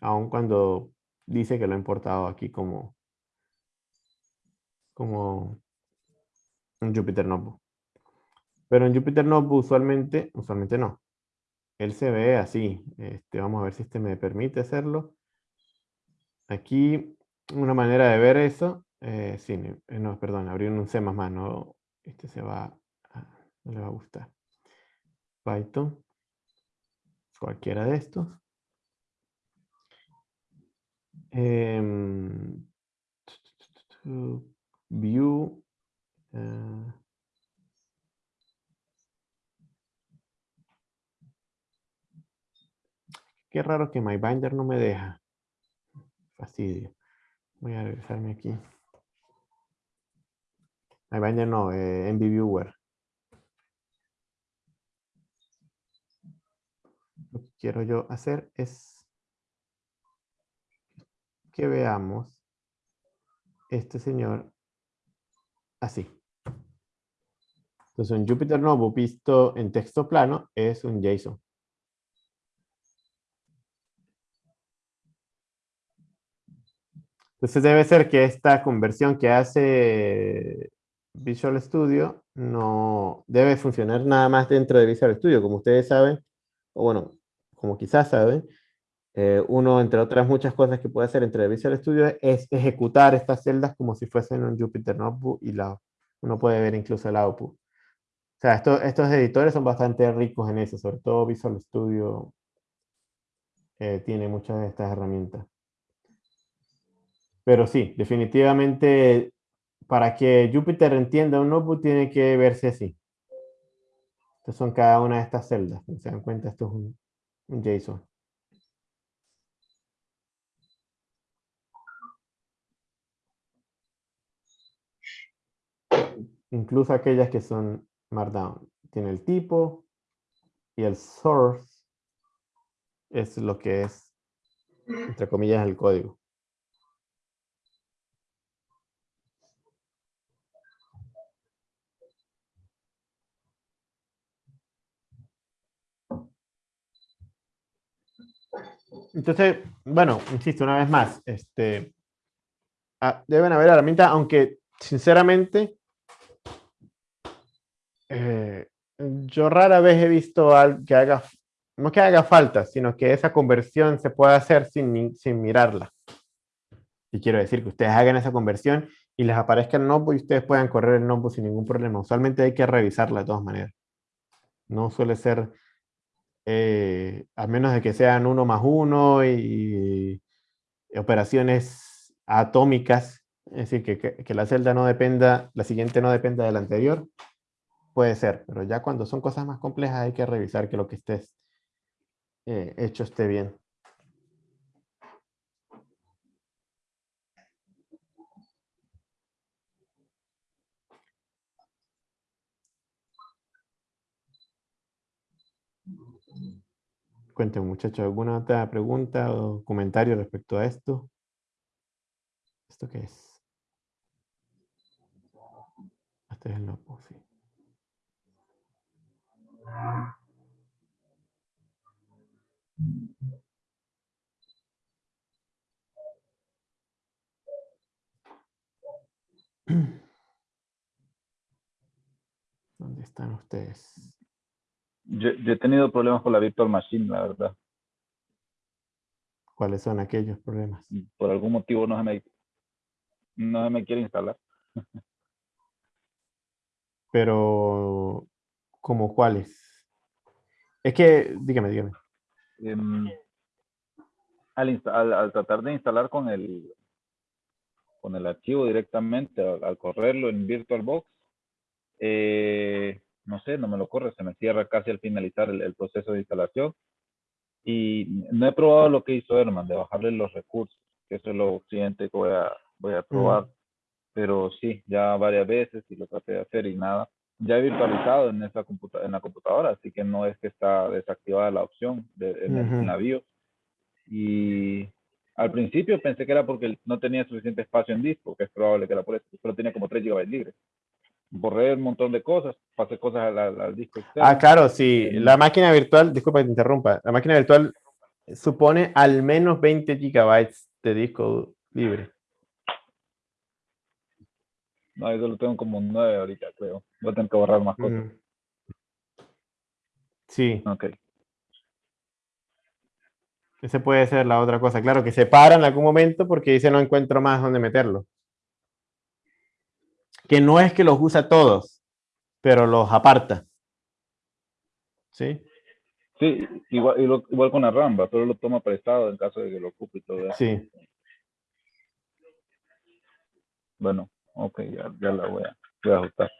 Aun cuando dice que lo ha importado aquí como, como un Jupyter Notebook. Pero en Jupyter Notebook usualmente, usualmente no. Él se ve así. Este, vamos a ver si este me permite hacerlo. Aquí, una manera de ver eso, eh, sí, eh, no, perdón, abrir un C++, no, este se va, no le va a gustar. Python, cualquiera de estos. Em, view, eh, qué raro que MyBinder no me deja fastidio. Voy a regresarme aquí. MyBinder no, eh, Viewer. Lo que quiero yo hacer es que veamos este señor así. Entonces un Jupyter Notebook visto en texto plano es un JSON. Entonces debe ser que esta conversión que hace Visual Studio no debe funcionar nada más dentro de Visual Studio. Como ustedes saben, o bueno, como quizás saben, eh, uno, entre otras muchas cosas que puede hacer entre Visual Studio es ejecutar estas celdas como si fuesen un Jupyter Notebook y la, uno puede ver incluso el output. O sea, estos editores son bastante ricos en eso, sobre todo Visual Studio eh, tiene muchas de estas herramientas. Pero sí, definitivamente para que Jupyter entienda un notebook tiene que verse así. Estas son cada una de estas celdas. Se dan cuenta, esto es un, JSON. Incluso aquellas que son Markdown. Tiene el tipo y el source es lo que es, entre comillas, el código. Entonces, bueno, insisto una vez más, este, ah, deben haber herramientas, aunque sinceramente, eh, yo rara vez he visto que haga, no que haga falta, sino que esa conversión se pueda hacer sin, mirarla. Y quiero decir que ustedes hagan esa conversión y les aparezca el notebook y ustedes puedan correr el notebook sin ningún problema. Usualmente hay que revisarla de todas maneras. No suele ser eh, a menos de que sean uno más uno y, operaciones atómicas, es decir, que, la celda no dependa, la siguiente no dependa de la anterior, puede ser, pero ya cuando son cosas más complejas hay que revisar que lo que esté eh, hecho esté bien. Cuéntenme, muchachos, ¿alguna otra pregunta o comentario respecto a esto? ¿Esto qué es? Este es el. ¿Dónde están ustedes? Yo, he tenido problemas con la Virtual Machine, la verdad. cuáles son aquellos problemas. Por algún motivo no se me, no se me quiere instalar. Pero, ¿como cuáles? Es que, dígame, dígame. Em, al, al- al tratar de instalar con el con el archivo directamente, al, al correrlo en VirtualBox, eh, no sé, no me lo corre, se me cierra casi al finalizar el, el proceso de instalación. Y no he probado lo que hizo Herman, de bajarle los recursos, que eso es lo siguiente que voy a, voy a probar. Pero sí, ya varias veces y lo traté de hacer y nada. Ya he virtualizado en, esa computa en la computadora, así que no es que está desactivada la opción de, en, el- BIOS. Y al principio pensé que era porque no tenía suficiente espacio en disco, que es probable que era por eso, solo tenía como 3 GB libres. Borré un montón de cosas, pasé cosas al, al- al disco externo. Ah, claro, sí. Em, La máquina virtual, disculpa que te interrumpa, la máquina virtual supone al menos 20 gigabytes de disco libre. No, yo solo tengo como 9 ahorita, creo. Voy a tener que borrar más cosas. Mm. Sí, Ok. ese puede ser la otra cosa. Claro, que se para en algún momento porque dice no encuentro más dónde meterlo. Que no es que los usa todos, pero los aparta. ¿Sí? Sí, igual, con la Ramba, pero lo toma prestado en caso de que lo ocupe y todo eso. Sí. Bueno, ok, ya, ya la voy a, voy a ajustar.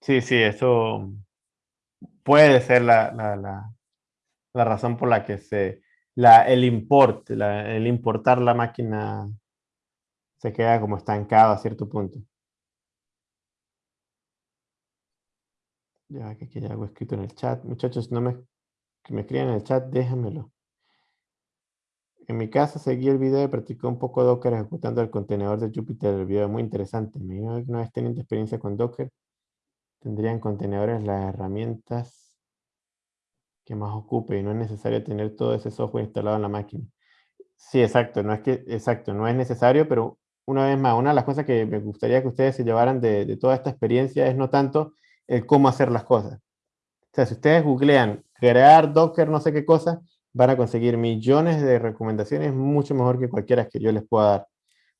Sí, sí, eso puede ser la, la, la- la razón por la que se, la, el import, el importar la máquina se queda como estancado a cierto punto. Ya que aquí hay algo escrito en el chat. Muchachos, no me, que me escriban en el chat, déjamelo. En mi caso seguí el video y practicé un poco Docker ejecutando el contenedor de Jupyter. El video es muy interesante. Me imagino que una vez teniendo experiencia con Docker, tendrían contenedores las herramientas que más ocupe y no es necesario tener todo ese software instalado en la máquina. Sí, exacto, no es que, exacto, no es necesario, pero una vez más, una de las cosas que me gustaría que ustedes se llevaran de, de toda esta experiencia es no tanto el cómo hacer las cosas. O sea, si ustedes googlean crear Docker no sé qué cosa, van a conseguir millones de recomendaciones mucho mejor que cualquiera que yo les pueda dar.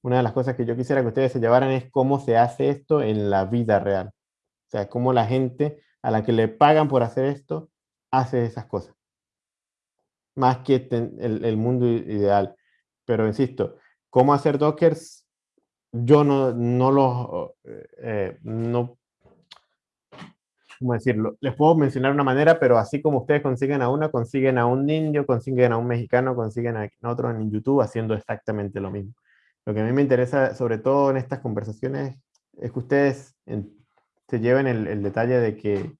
Una de las cosas que yo quisiera que ustedes se llevaran es cómo se hace esto en la vida real. O sea, cómo la gente a la que le pagan por hacer esto hace esas cosas. Más que el, mundo ideal. Pero insisto, cómo hacer dockers, yo no, no los, eh, eh, no, ¿cómo decirlo? Les puedo mencionar una manera, pero así como ustedes consiguen a una, consiguen a un indio, consiguen a un mexicano, consiguen a otro en YouTube haciendo exactamente lo mismo. Lo que a mí me interesa, sobre todo en estas conversaciones, es que ustedes se lleven el, el detalle de que,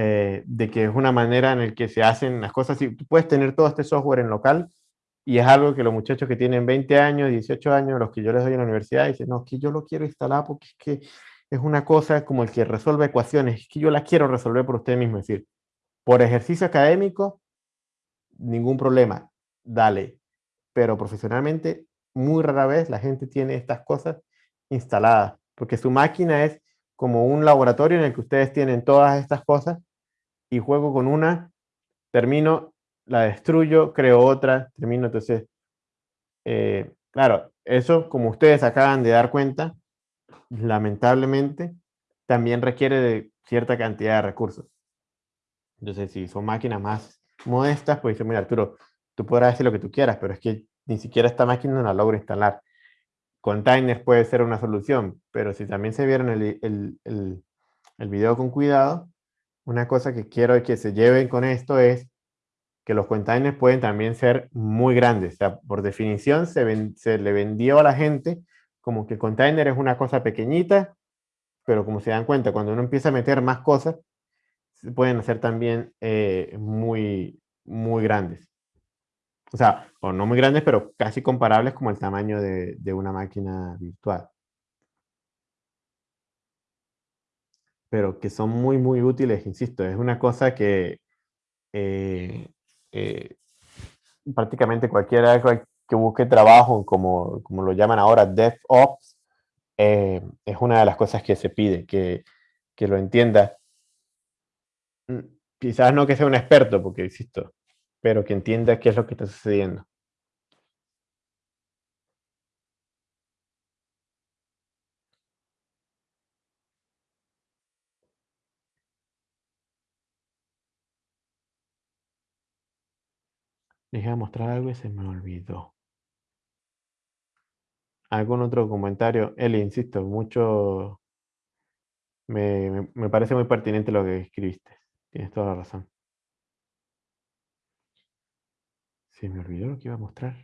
eh, de que es una manera en la que se hacen las cosas. Y tú puedes tener todo este software en local y es algo que los muchachos que tienen 20 años, 18 años, los que yo les doy en la universidad, dicen, no, que yo lo quiero instalar porque es que es una cosa como el que resuelve ecuaciones, es que yo la quiero resolver por usted mismo. Es decir, por ejercicio académico, ningún problema, dale. Pero profesionalmente, muy rara vez la gente tiene estas cosas instaladas, porque su máquina es como un laboratorio en el que ustedes tienen todas estas cosas y juego con una, termino, la destruyo, creo otra, termino, entonces, eh, claro, eso como ustedes acaban de dar cuenta, lamentablemente, también requiere de cierta cantidad de recursos. Entonces, si son máquinas más modestas, pues dice, mira, Arturo, tú podrás decir lo que tú quieras, pero es que ni siquiera esta máquina la logro instalar. Containers puede ser una solución, pero si también se vieron el, el, el video con cuidado, una cosa que quiero que se lleven con esto es que los containers pueden también ser muy grandes. O sea, por definición se, ven- le vendió a la gente como que container es una cosa pequeñita, pero como se dan cuenta, cuando uno empieza a meter más cosas, se pueden hacer también eh, muy, muy grandes. O sea, o no muy grandes, pero casi comparables como el tamaño de una máquina virtual. Pero que son muy, muy útiles, insisto, es una cosa que eh, eh, prácticamente cualquiera cual- que busque trabajo, como, como lo llaman ahora DevOps, eh, es una de las cosas que se pide, que, que lo entienda Mm, Quizás no que sea un experto, porque insisto, pero que entienda qué es lo que está sucediendo. Les iba a mostrar algo y se me olvidó. ¿Algún otro comentario? Eli, insisto, mucho... Me, me- parece muy pertinente lo que escribiste. Tienes toda la razón. Se me olvidó lo que iba a mostrar.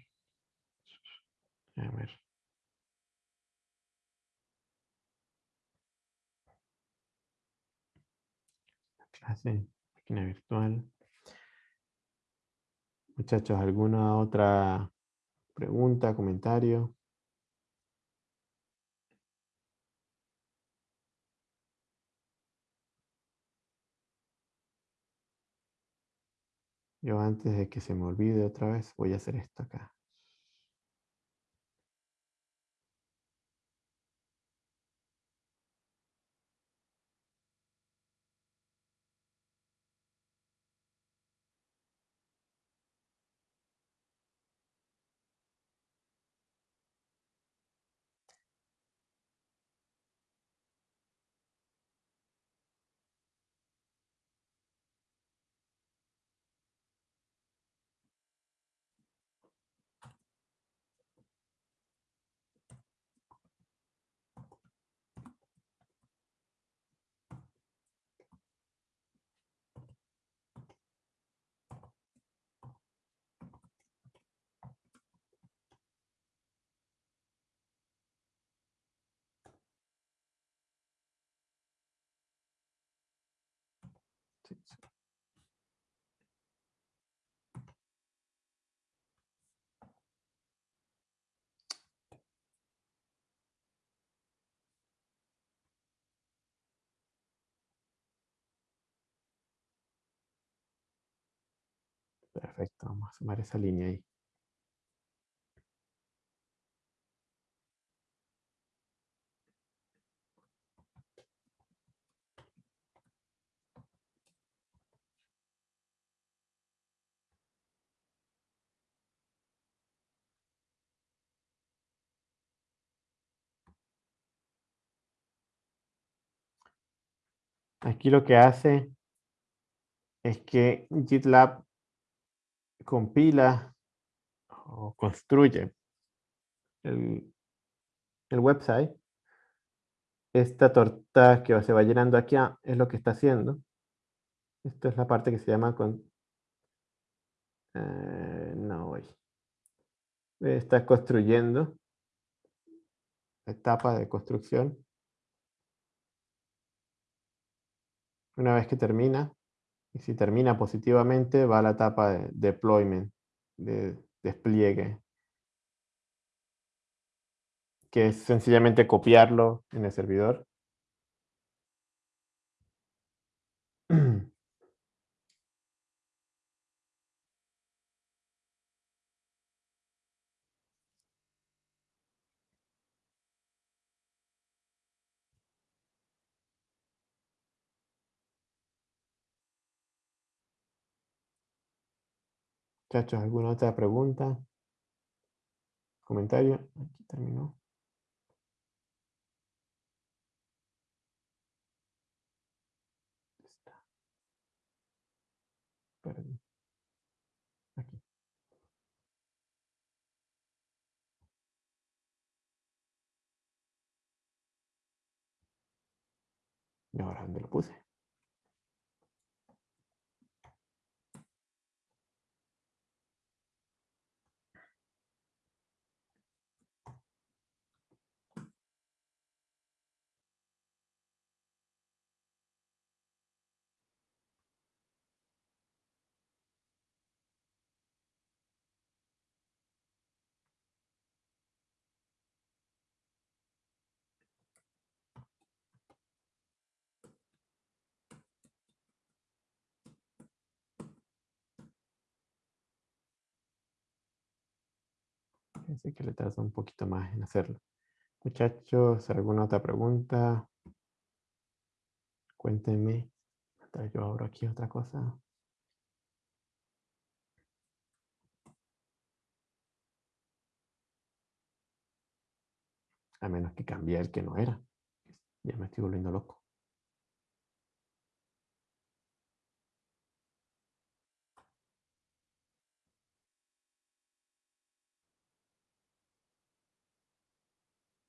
A ver. Clase, máquina virtual. Muchachos, ¿alguna otra pregunta, comentario? Yo antes de que se me olvide otra vez, voy a hacer esto acá. Sí, sí. Perfecto, vamos a sumar esa línea ahí. Aquí lo que hace es que GitLab compila o construye el, el website. Esta torta que se va llenando aquí ah, es lo que está haciendo. Esta es la parte que se llama con... eh, no voy. Está construyendo. Etapa de construcción. Una vez que termina, y si termina positivamente, va a la etapa de deployment, de despliegue, que es sencillamente copiarlo en el servidor. Muchachos, ¿alguna otra pregunta? ¿Comentario? Aquí terminó. Aquí. ¿Y ahora dónde lo puse? Parece que le tarda un poquito más en hacerlo. Muchachos, ¿alguna otra pregunta? Cuéntenme. Yo abro aquí otra cosa. A menos que cambie el que no era. Ya me estoy volviendo loco.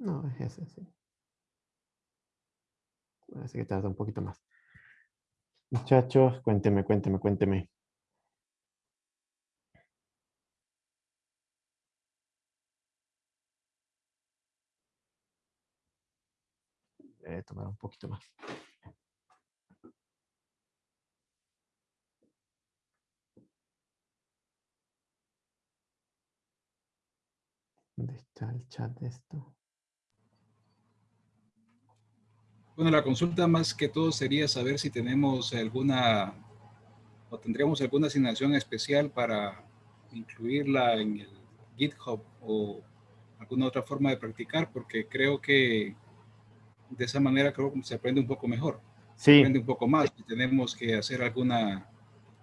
No, es ese, sí. Parece que tarda un poquito más. Muchachos, cuénteme, cuénteme, cuénteme. Debe tomar un poquito más. ¿Dónde está el chat de esto? Bueno, la consulta más que todo sería saber si tenemos alguna o tendríamos alguna asignación especial para incluirla en el GitHub o alguna otra forma de practicar, porque creo que de esa manera creo que se aprende un poco mejor. Sí. Se aprende un poco más y tenemos que hacer alguna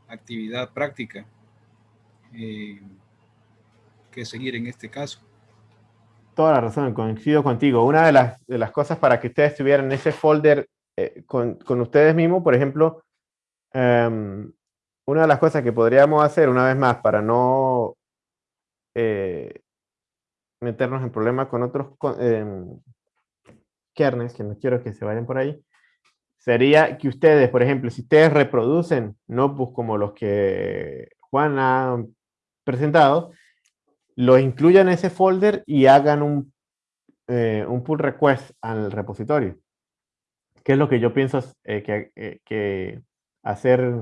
actividad práctica eh, que seguir en este caso. Toda la razón, coincido contigo. Una de las, de las cosas para que ustedes tuvieran ese folder eh, con, con, ustedes mismos, por ejemplo, um, una de las cosas que podríamos hacer una vez más para no eh, meternos en problemas con otros eh, kernels, que no quiero que se vayan por ahí, sería que ustedes, por ejemplo, si ustedes reproducen notebooks como los que Juan ha presentado, lo incluyan en ese folder y hagan un, eh, un pull request al repositorio. ¿Qué es lo que yo pienso eh, que, eh, que, hacer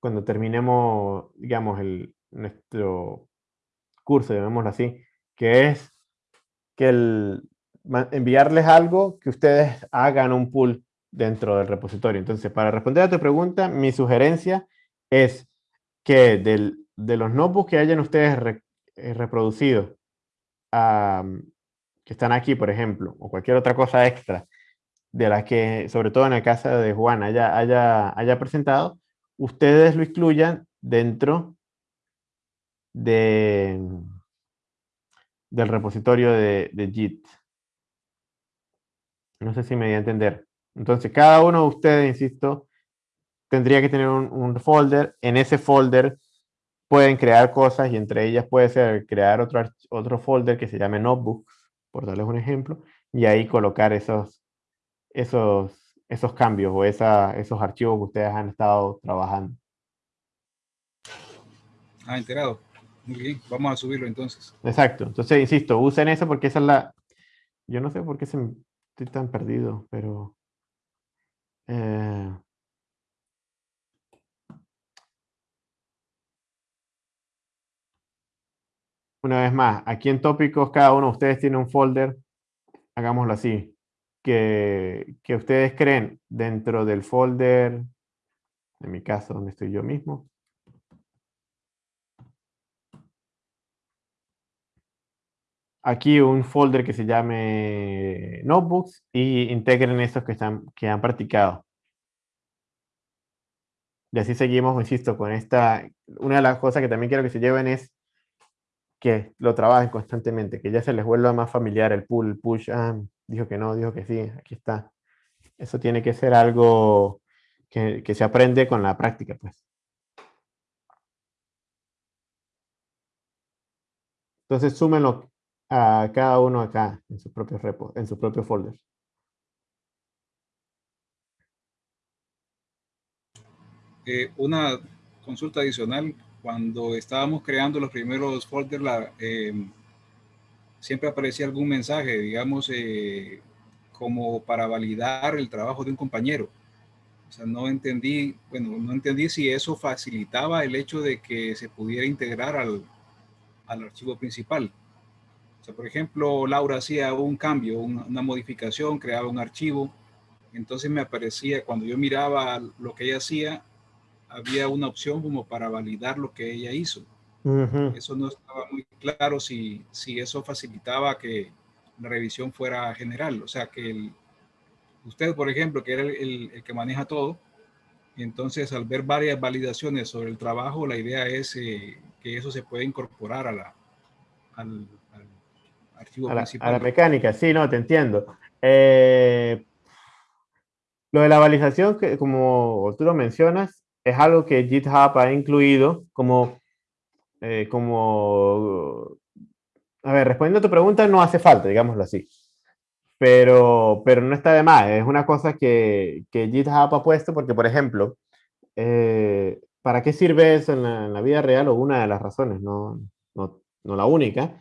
cuando terminemos, digamos, el, nuestro curso, llamémoslo así, que es que el, enviarles algo que ustedes hagan un pull dentro del repositorio. Entonces, para responder a tu pregunta, mi sugerencia es que del, de los notebooks que hayan ustedes eh, reproducido, um, que están aquí, por ejemplo, o cualquier otra cosa extra, de la que, sobre todo en el caso de Juan, haya, haya, haya presentado, ustedes lo incluyan dentro de, del repositorio de, de Git. No sé si me di a entender. Entonces, cada uno de ustedes, insisto, tendría que tener un, un, folder. En ese folder pueden crear cosas y entre ellas puede ser crear otro, otro folder que se llame Notebooks, por darles un ejemplo, y ahí colocar esos, esos, esos cambios o esa, esos archivos que ustedes han estado trabajando. Ah, enterado. Muy bien, vamos a subirlo entonces. Exacto. Entonces, insisto, usen eso porque esa es la... Yo no sé por qué se, estoy tan perdido, pero... Eh, una vez más, aquí en tópicos cada uno de ustedes tiene un folder, hagámoslo así, que, que ustedes creen dentro del folder, en mi caso donde estoy yo mismo, aquí un folder que se llame notebooks y integren estos que, están, que han practicado. Y así seguimos, insisto, con esta, una de las cosas que también quiero que se lleven es que lo trabajen constantemente, que ya se les vuelva más familiar el pull, el push, ah, dijo que no, dijo que sí, aquí está. Eso tiene que ser algo que, que se aprende con la práctica, pues. Entonces, súmenlo a cada uno acá en su propio repo, en su propio folder. Eh, una consulta adicional, cuando estábamos creando los primeros folders, la, eh, siempre aparecía algún mensaje, digamos, eh, como para validar el trabajo de un compañero. O sea, no entendí, bueno, no entendí si eso facilitaba el hecho de que se pudiera integrar al, al archivo principal. O sea, por ejemplo, Laura hacía un cambio, una, una, modificación, creaba un archivo. Entonces me aparecía, cuando yo miraba lo que ella hacía, había una opción como para validar lo que ella hizo. Uh -huh. Eso no estaba muy claro si, si eso facilitaba que la revisión fuera general. O sea, que el, usted, por ejemplo, que era el, el, el que maneja todo, Entonces, al ver varias validaciones sobre el trabajo, la idea es eh, que eso se puede incorporar a la, al, al archivo a la, principal. a la mecánica, sí, no, te entiendo. Eh, lo de la validación, que como tú lo mencionas, es algo que GitHub ha incluido como, eh, como, a ver, respondiendo a tu pregunta, no hace falta, digámoslo así. Pero, pero no está de más, es una cosa que, que GitHub ha puesto porque, por ejemplo, eh, ¿para qué sirve eso en la, en la vida real? O una de las razones, no, no, no la única,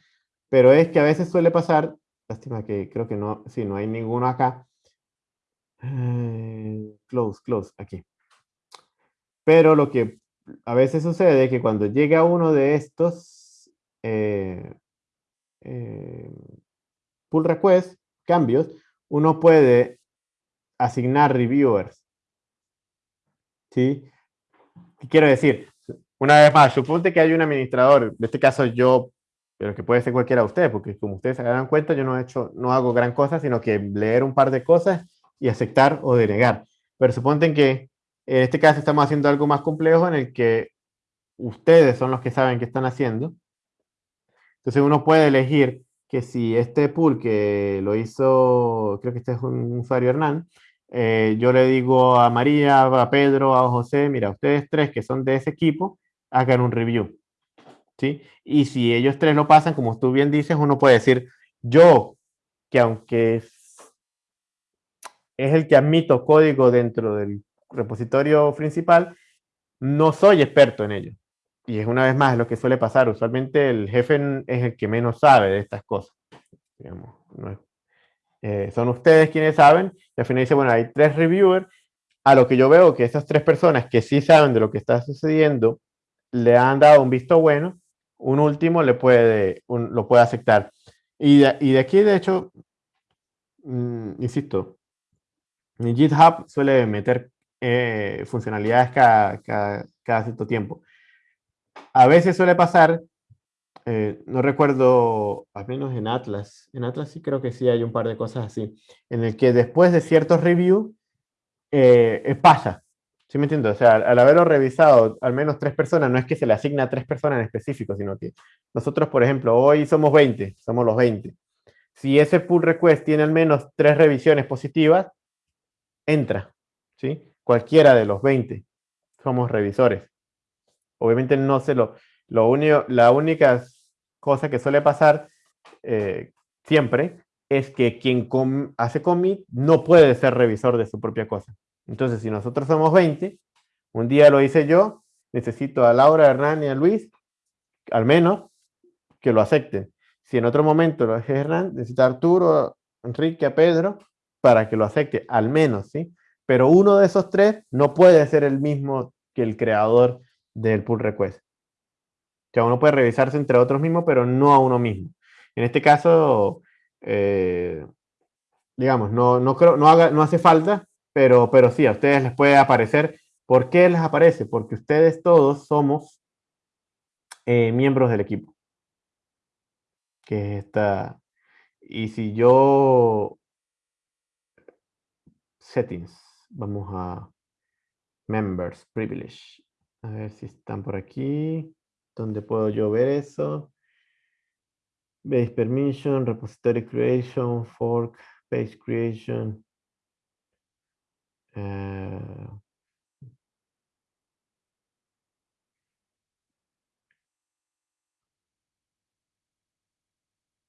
pero es que a veces suele pasar, lástima que creo que no, sí, no hay ninguno acá. Eh, close, close, aquí. Pero lo que a veces sucede es que cuando llega uno de estos eh, eh, pull requests, cambios, uno puede asignar reviewers. ¿Sí? ¿Qué quiero decir? Una vez más, suponte que hay un administrador, en este caso yo, pero que puede ser cualquiera de ustedes, porque como ustedes se dan cuenta, yo no, he hecho, no hago gran cosa, sino que leer un par de cosas y aceptar o denegar. Pero suponten que en este caso estamos haciendo algo más complejo en el que ustedes son los que saben qué están haciendo. Entonces uno puede elegir que si este pool que lo hizo, creo que este es un usuario Hernán, eh, yo le digo a María, a Pedro, a José, mira, ustedes tres que son de ese equipo, hagan un review. ¿Sí? Y si ellos tres lo pasan, como tú bien dices, uno puede decir, yo, que aunque es, es el que admito código dentro del repositorio principal, no soy experto en ello. Y es una vez más lo que suele pasar. Usualmente el jefe es el que menos sabe de estas cosas. Digamos, no es, eh, son ustedes quienes saben. Y al final dice, bueno, hay tres reviewers. A lo que yo veo que esas tres personas que sí saben de lo que está sucediendo, le han dado un visto bueno, un último le puede, un, lo puede aceptar. Y de, y de aquí, de hecho, mmm, insisto, GitHub suele meter eh, funcionalidades cada, cada, cada, cierto tiempo. A veces suele pasar, eh, no recuerdo, al menos en Atlas, en Atlas sí creo que sí hay un par de cosas así, en el que después de ciertos reviews eh, pasa, ¿sí me entiendo? O sea, al, al, haberlo revisado al menos tres personas, no es que se le asigna a tres personas en específico, sino que nosotros, por ejemplo, hoy somos 20, somos los 20. Si ese pull request tiene al menos tres revisiones positivas, entra, ¿sí? Cualquiera de los 20 somos revisores. Obviamente no se lo, lo único, la única cosa que suele pasar eh, siempre es que quien hace commit no puede ser revisor de su propia cosa. Entonces, si nosotros somos 20, un día lo hice yo, necesito a Laura, a Hernán y a Luis, al menos, que lo acepten. Si en otro momento lo hace Hernán, necesita a Arturo, a Enrique, a Pedro, para que lo acepte, al menos, ¿sí? Pero uno de esos tres no puede ser el mismo que el creador del pull request. O sea, uno puede revisarse entre otros mismos, pero no a uno mismo. En este caso, eh, digamos, no, no, creo, no, haga, no hace falta, pero, pero sí, a ustedes les puede aparecer. ¿Por qué les aparece? Porque ustedes todos somos eh, miembros del equipo. Que está. Y si yo. Settings. Vamos a Members, Privilege. A ver si están por aquí. ¿Dónde puedo yo ver eso? Base Permission, Repository Creation, Fork, Page Creation. Uh,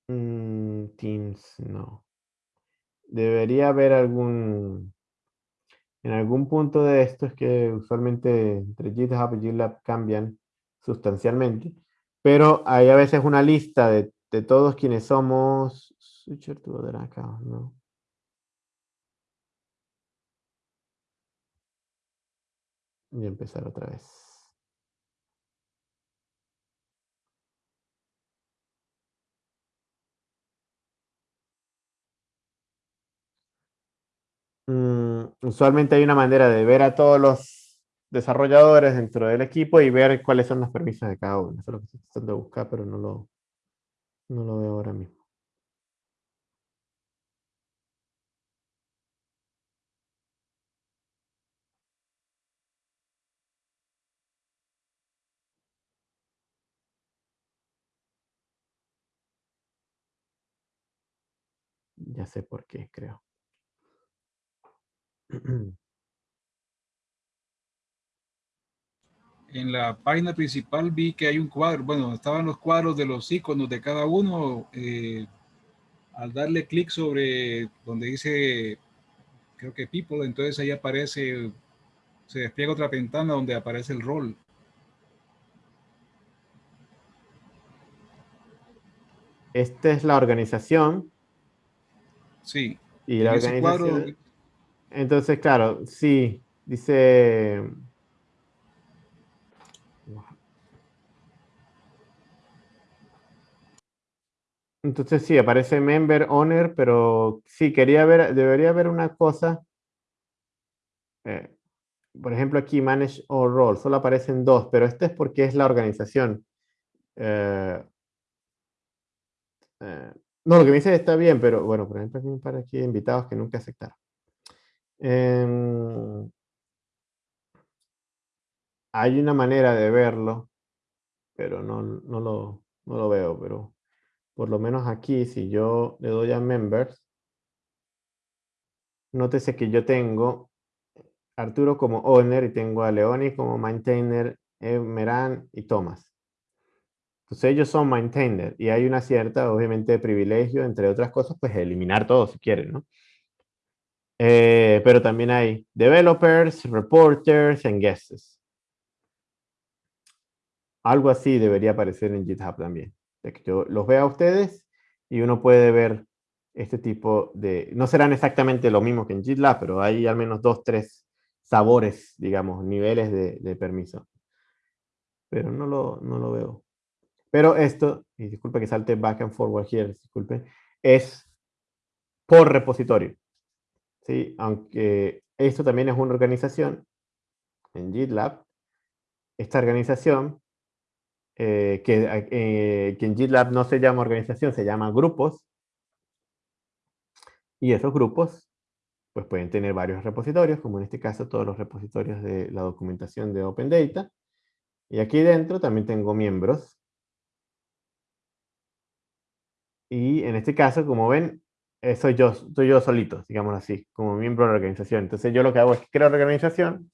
mm, Teams, no. Debería haber algún... En algún punto de esto es que usualmente entre GitHub y GitLab cambian sustancialmente, pero hay a veces una lista de, de todos quienes somos... Switcher to other account, no. Y empezar otra vez. Mm, usualmente hay una manera de ver a todos los desarrolladores dentro del equipo y ver cuáles son las permisas de cada uno. Eso es lo que estoy tratando de buscar, pero no lo, no lo veo ahora mismo. Ya sé por qué, creo. En la página principal vi que hay un cuadro, bueno, estaban los cuadros de los iconos de cada uno. eh, al darle clic sobre donde dice, creo que people, entonces ahí aparece, se despliega otra ventana donde aparece el rol. Esta es la organización Sí. y la cuadro, organización. Entonces, claro, sí, dice... Entonces sí, aparece member, owner, pero sí, quería ver, debería haber una cosa. eh, por ejemplo, aquí manage all role, solo aparecen dos, pero este es porque es la organización. Eh, eh, no, lo que me dice está bien, pero bueno, por ejemplo, para aquí invitados que nunca aceptaron. Em, hay una manera de verlo, pero no, no, lo, no lo veo, pero por lo menos aquí, si yo le doy a members, nótese que yo tengo Arturo como owner y tengo a Leoni como maintainer, Meran y Thomas. Entonces ellos son maintainer y hay una cierta, obviamente, privilegio, entre otras cosas, pues eliminar todo si quieren, ¿no? Eh, pero también hay developers, reporters and guests. Algo así debería aparecer en GitHub también. De que yo los vea a ustedes y uno puede ver este tipo de... No serán exactamente lo mismo que en GitLab, pero hay al menos dos, tres sabores, digamos, niveles de, de permiso. Pero no lo, no lo veo. Pero esto, y disculpe que salte back and forward here, disculpe, es por repositorio. ¿Sí? Aunque esto también es una organización en GitLab, esta organización, eh, que, eh, que en GitLab no se llama organización, se llama grupos, y esos grupos pues pueden tener varios repositorios, como en este caso todos los repositorios de la documentación de Open Data. Y aquí dentro también tengo miembros. Y en este caso, como ven, eh, soy yo, soy yo solito, digamos así, como miembro de la organización. Entonces yo lo que hago es que creo la organización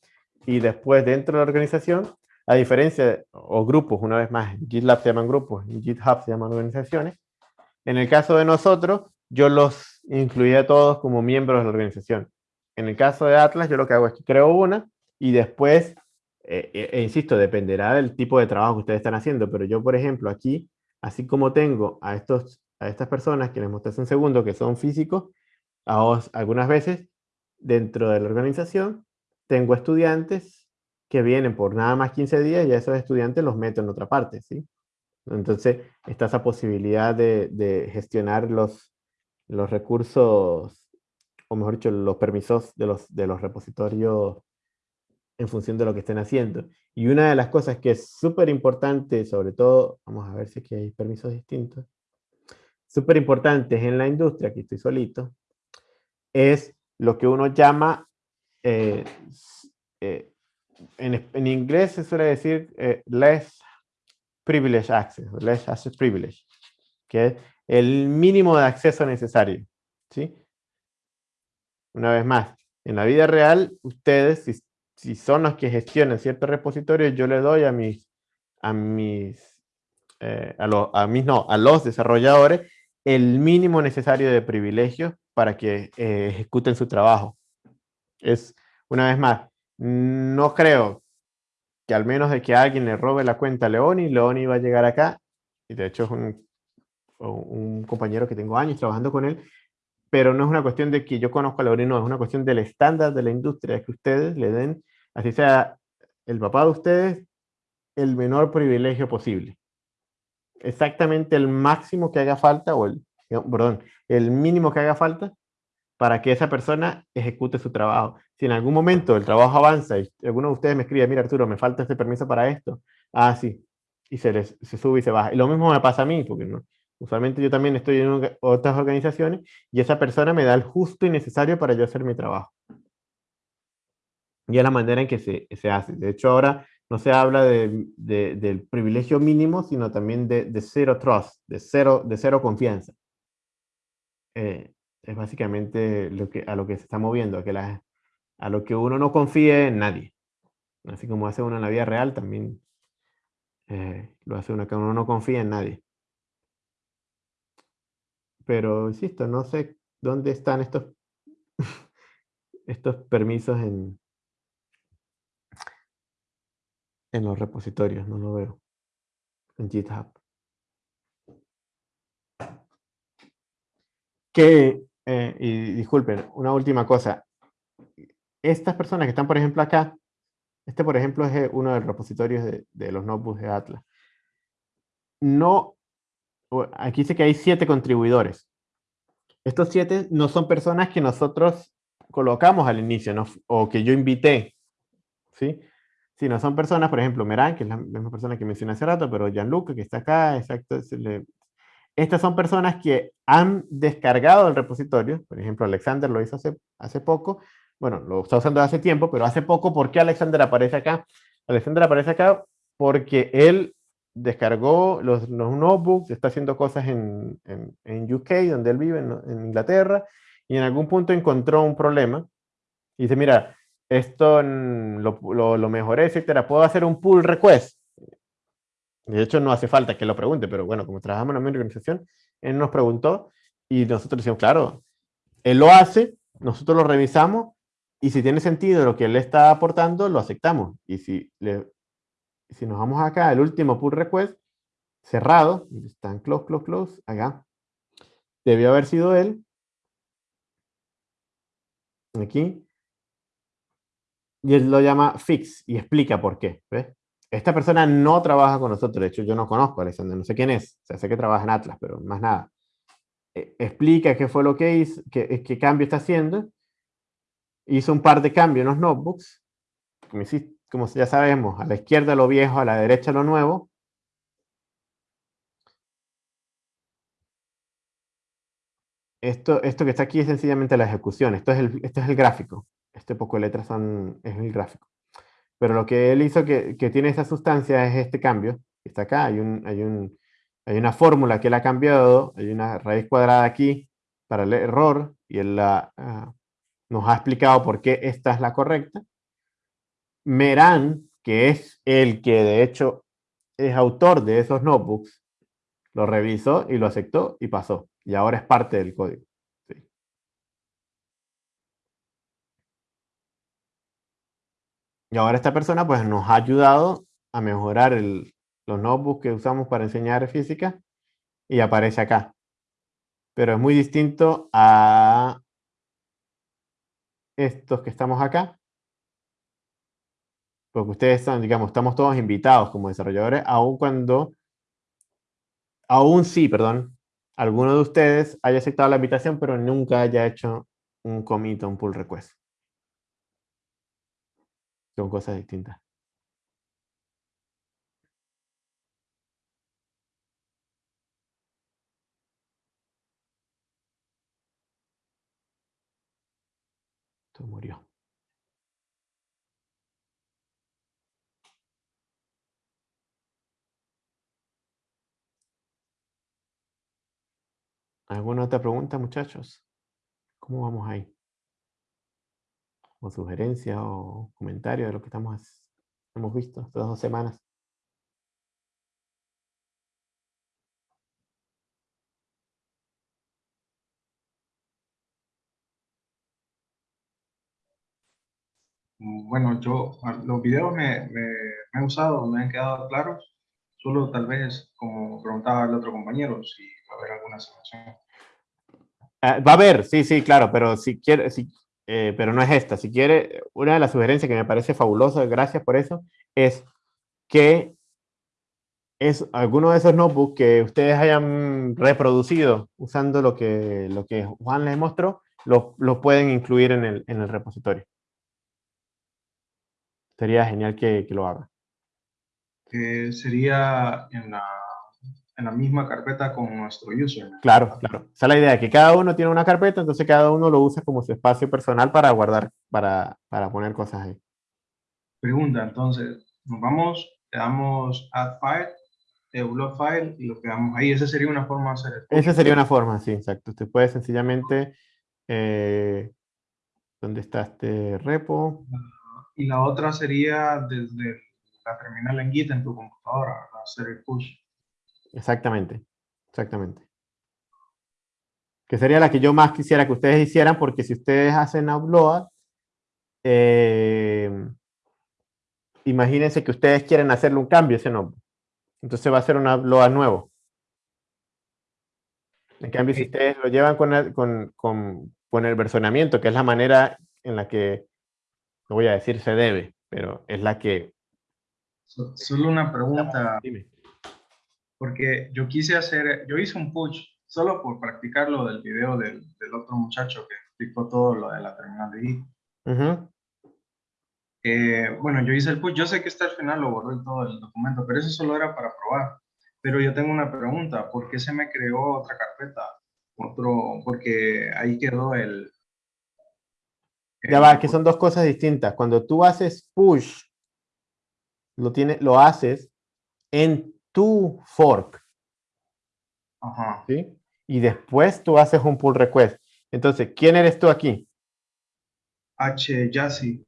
y después dentro de la organización, a diferencia, o grupos, una vez más, GitLab se llaman grupos, GitHub se llaman organizaciones. En el caso de nosotros, yo los incluí todos como miembros de la organización. En el caso de Atlas, yo lo que hago es que creo una y después, eh, eh, e insisto, dependerá del tipo de trabajo que ustedes están haciendo, pero yo, por ejemplo, aquí, así como tengo a, estos, a estas personas que les mostré hace un segundo, que son físicos, a os, algunas veces, dentro de la organización, tengo estudiantes que vienen por nada más 15 días y a esos estudiantes los meto en otra parte, ¿sí? Entonces, está esa posibilidad de, gestionar los, los recursos, o mejor dicho, los permisos de los, de los repositorios en función de lo que estén haciendo. Y una de las cosas que es súper importante, sobre todo, vamos a ver si aquí hay permisos distintos, súper importantes en la industria, aquí estoy solito, es lo que uno llama, eh, eh, en, en, inglés se suele decir eh, less privilege access, less access privilege, que es el mínimo de acceso necesario. ¿sí? Una vez más, en la vida real, ustedes, si, si son los que gestionan ciertos repositorios, yo le doy a mis, a mis, a, lo, a mis, no, a los desarrolladores el mínimo necesario de privilegios para que eh, ejecuten su trabajo. Es, una vez más, no creo que al menos de que alguien le robe la cuenta a Leoni, Leoni va a llegar acá, y de hecho es un un compañero que tengo años trabajando con él, pero no es una cuestión de que yo conozco a Leonino, es una cuestión del estándar de la industria, que ustedes le den, así sea el papá de ustedes, el menor privilegio posible. Exactamente el máximo que haga falta, o el, perdón, el mínimo que haga falta para que esa persona ejecute su trabajo. Si en algún momento el trabajo avanza y alguno de ustedes me escribe, mira Arturo, me falta este permiso para esto, ah, sí, y se, les, sube y se baja. Y lo mismo me pasa a mí, porque Usualmente yo también estoy en otras organizaciones y esa persona me da el justo y necesario para yo hacer mi trabajo. Y es la manera en que se, se hace. De hecho, ahora no se habla de, de, del privilegio mínimo, sino también de, de, cero trust, de cero, de cero confianza. Eh, Es básicamente lo que, a lo que se está moviendo, a, que la, a lo que uno no confíe en nadie. Así como hace uno en la vida real, también eh, lo hace uno que uno no confía en nadie. Pero, insisto, no sé dónde están estos, estos permisos en, en los repositorios, no lo veo en GitHub. Que, eh, y disculpen, una última cosa. Estas personas que están, por ejemplo, acá, este, por ejemplo, es eh, uno de los repositorios de, de los notebooks de Atlas. No, aquí dice que hay siete contribuidores. Estos siete no son personas que nosotros colocamos al inicio, o que yo invité, ¿sí? Sino son personas, por ejemplo, Meran, que es la misma persona que mencioné hace rato, pero Gianluca, que está acá, exacto, estas son personas que han descargado el repositorio, por ejemplo, Alexander lo hizo hace, hace poco, bueno, lo está usando hace tiempo, pero hace poco, ¿por qué Alexander aparece acá? Alexander aparece acá porque él descargó los, los notebooks, está haciendo cosas en, en, UK, donde él vive, en, Inglaterra, y en algún punto encontró un problema. Y dice, mira, esto lo, lo, lo mejoré, etcétera, ¿puedo hacer un pull request? De hecho, no hace falta que lo pregunte, pero bueno, como trabajamos en la misma organización, él nos preguntó y nosotros decimos, claro, él lo hace, nosotros lo revisamos y si tiene sentido lo que él está aportando, lo aceptamos. Y si le, si nos vamos acá, el último pull request, cerrado, está en close, close, close, acá, debió haber sido él, aquí, y él lo llama fix y explica por qué, Esta persona no trabaja con nosotros, de hecho yo no conozco a Alexander, no sé quién es, o sea, sé que trabaja en Atlas, pero más nada. E, explica qué fue lo que hizo, qué, qué cambio está haciendo, hizo un par de cambios en los notebooks, como como ya sabemos, a la izquierda lo viejo, a la derecha lo nuevo. Esto, esto que está aquí es sencillamente la ejecución. Esto es el, es el gráfico. Este poco de letras son, es el gráfico. Pero lo que él hizo que, tiene esa sustancia es este cambio. Está acá, hay, un, hay, un, hay una fórmula que él ha cambiado, hay una raíz cuadrada aquí para el error, y él ah, nos ha explicado por qué esta es la correcta. Meran, que es el que de hecho es autor de esos notebooks, lo revisó y lo aceptó y pasó. Y ahora es parte del código. Y ahora esta persona pues nos ha ayudado a mejorar los notebooks que usamos para enseñar física y aparece acá. Pero es muy distinto a estos que estamos acá, porque ustedes están, digamos, estamos todos invitados como desarrolladores, aun cuando, aún sí, perdón, alguno de ustedes haya aceptado la invitación, pero nunca haya hecho un commit o un pull request. Son cosas distintas. Esto murió. ¿Alguna otra pregunta, muchachos? ¿Cómo vamos ahí? O sugerencia o comentario de lo que estamos, hemos visto estas dos semanas. Bueno, yo los videos me, me, me, han usado, me han quedado claros. Solo tal vez, como preguntaba el otro compañero, si va a haber alguna situación. Ah, va a haber, sí, sí, claro, pero si quiere, si, eh, pero no es esta. Si quiere, una de las sugerencias que me parece fabulosa, gracias por eso, es que es alguno de esos notebooks que ustedes hayan reproducido usando lo que, lo que Juan les mostró, lo, lo pueden incluir en el, en el repositorio. Sería genial que, que lo haga. Eh, sería en la, en la misma carpeta con nuestro user. Claro, claro. Esa es la idea, que cada uno tiene una carpeta, entonces cada uno lo usa como su espacio personal para guardar, para, para poner cosas ahí. Pregunta, entonces, nos vamos, le damos add file el upload file y lo pegamos ahí. Esa sería una forma de hacer el. Esa sería una forma, sí, exacto. Usted puede sencillamente, eh, ¿dónde está este repo? Y la otra sería desde la terminal en Git en tu computadora, hacer el push. Exactamente, exactamente. Que sería la que yo más quisiera que ustedes hicieran, porque si ustedes hacen upload, eh, imagínense que ustedes quieren hacerle un cambio a ese nombre. Entonces va a ser un upload nuevo. En cambio, si ustedes lo llevan con el, con, con, con el versionamiento, que es la manera en la que, no voy a decir se debe, pero es la que... So- Solo una pregunta, Dime. Porque yo quise hacer, yo hice un push solo por practicar lo del video del, del otro muchacho que explicó todo lo de la terminal de Git. Ujú. Eh, bueno, yo hice el push, yo sé que está al final, lo borré todo el documento, pero eso solo era para probar. Pero yo tengo una pregunta, ¿por qué se me creó otra carpeta? Otro, porque ahí quedó el... Ya el- va, que son dos cosas distintas. Cuando tú haces push, lo, tiene, lo haces en tu fork, Ajá. ¿sí? Y después tú haces un pull request. Entonces, ¿quién eres tú aquí? H, Yassi.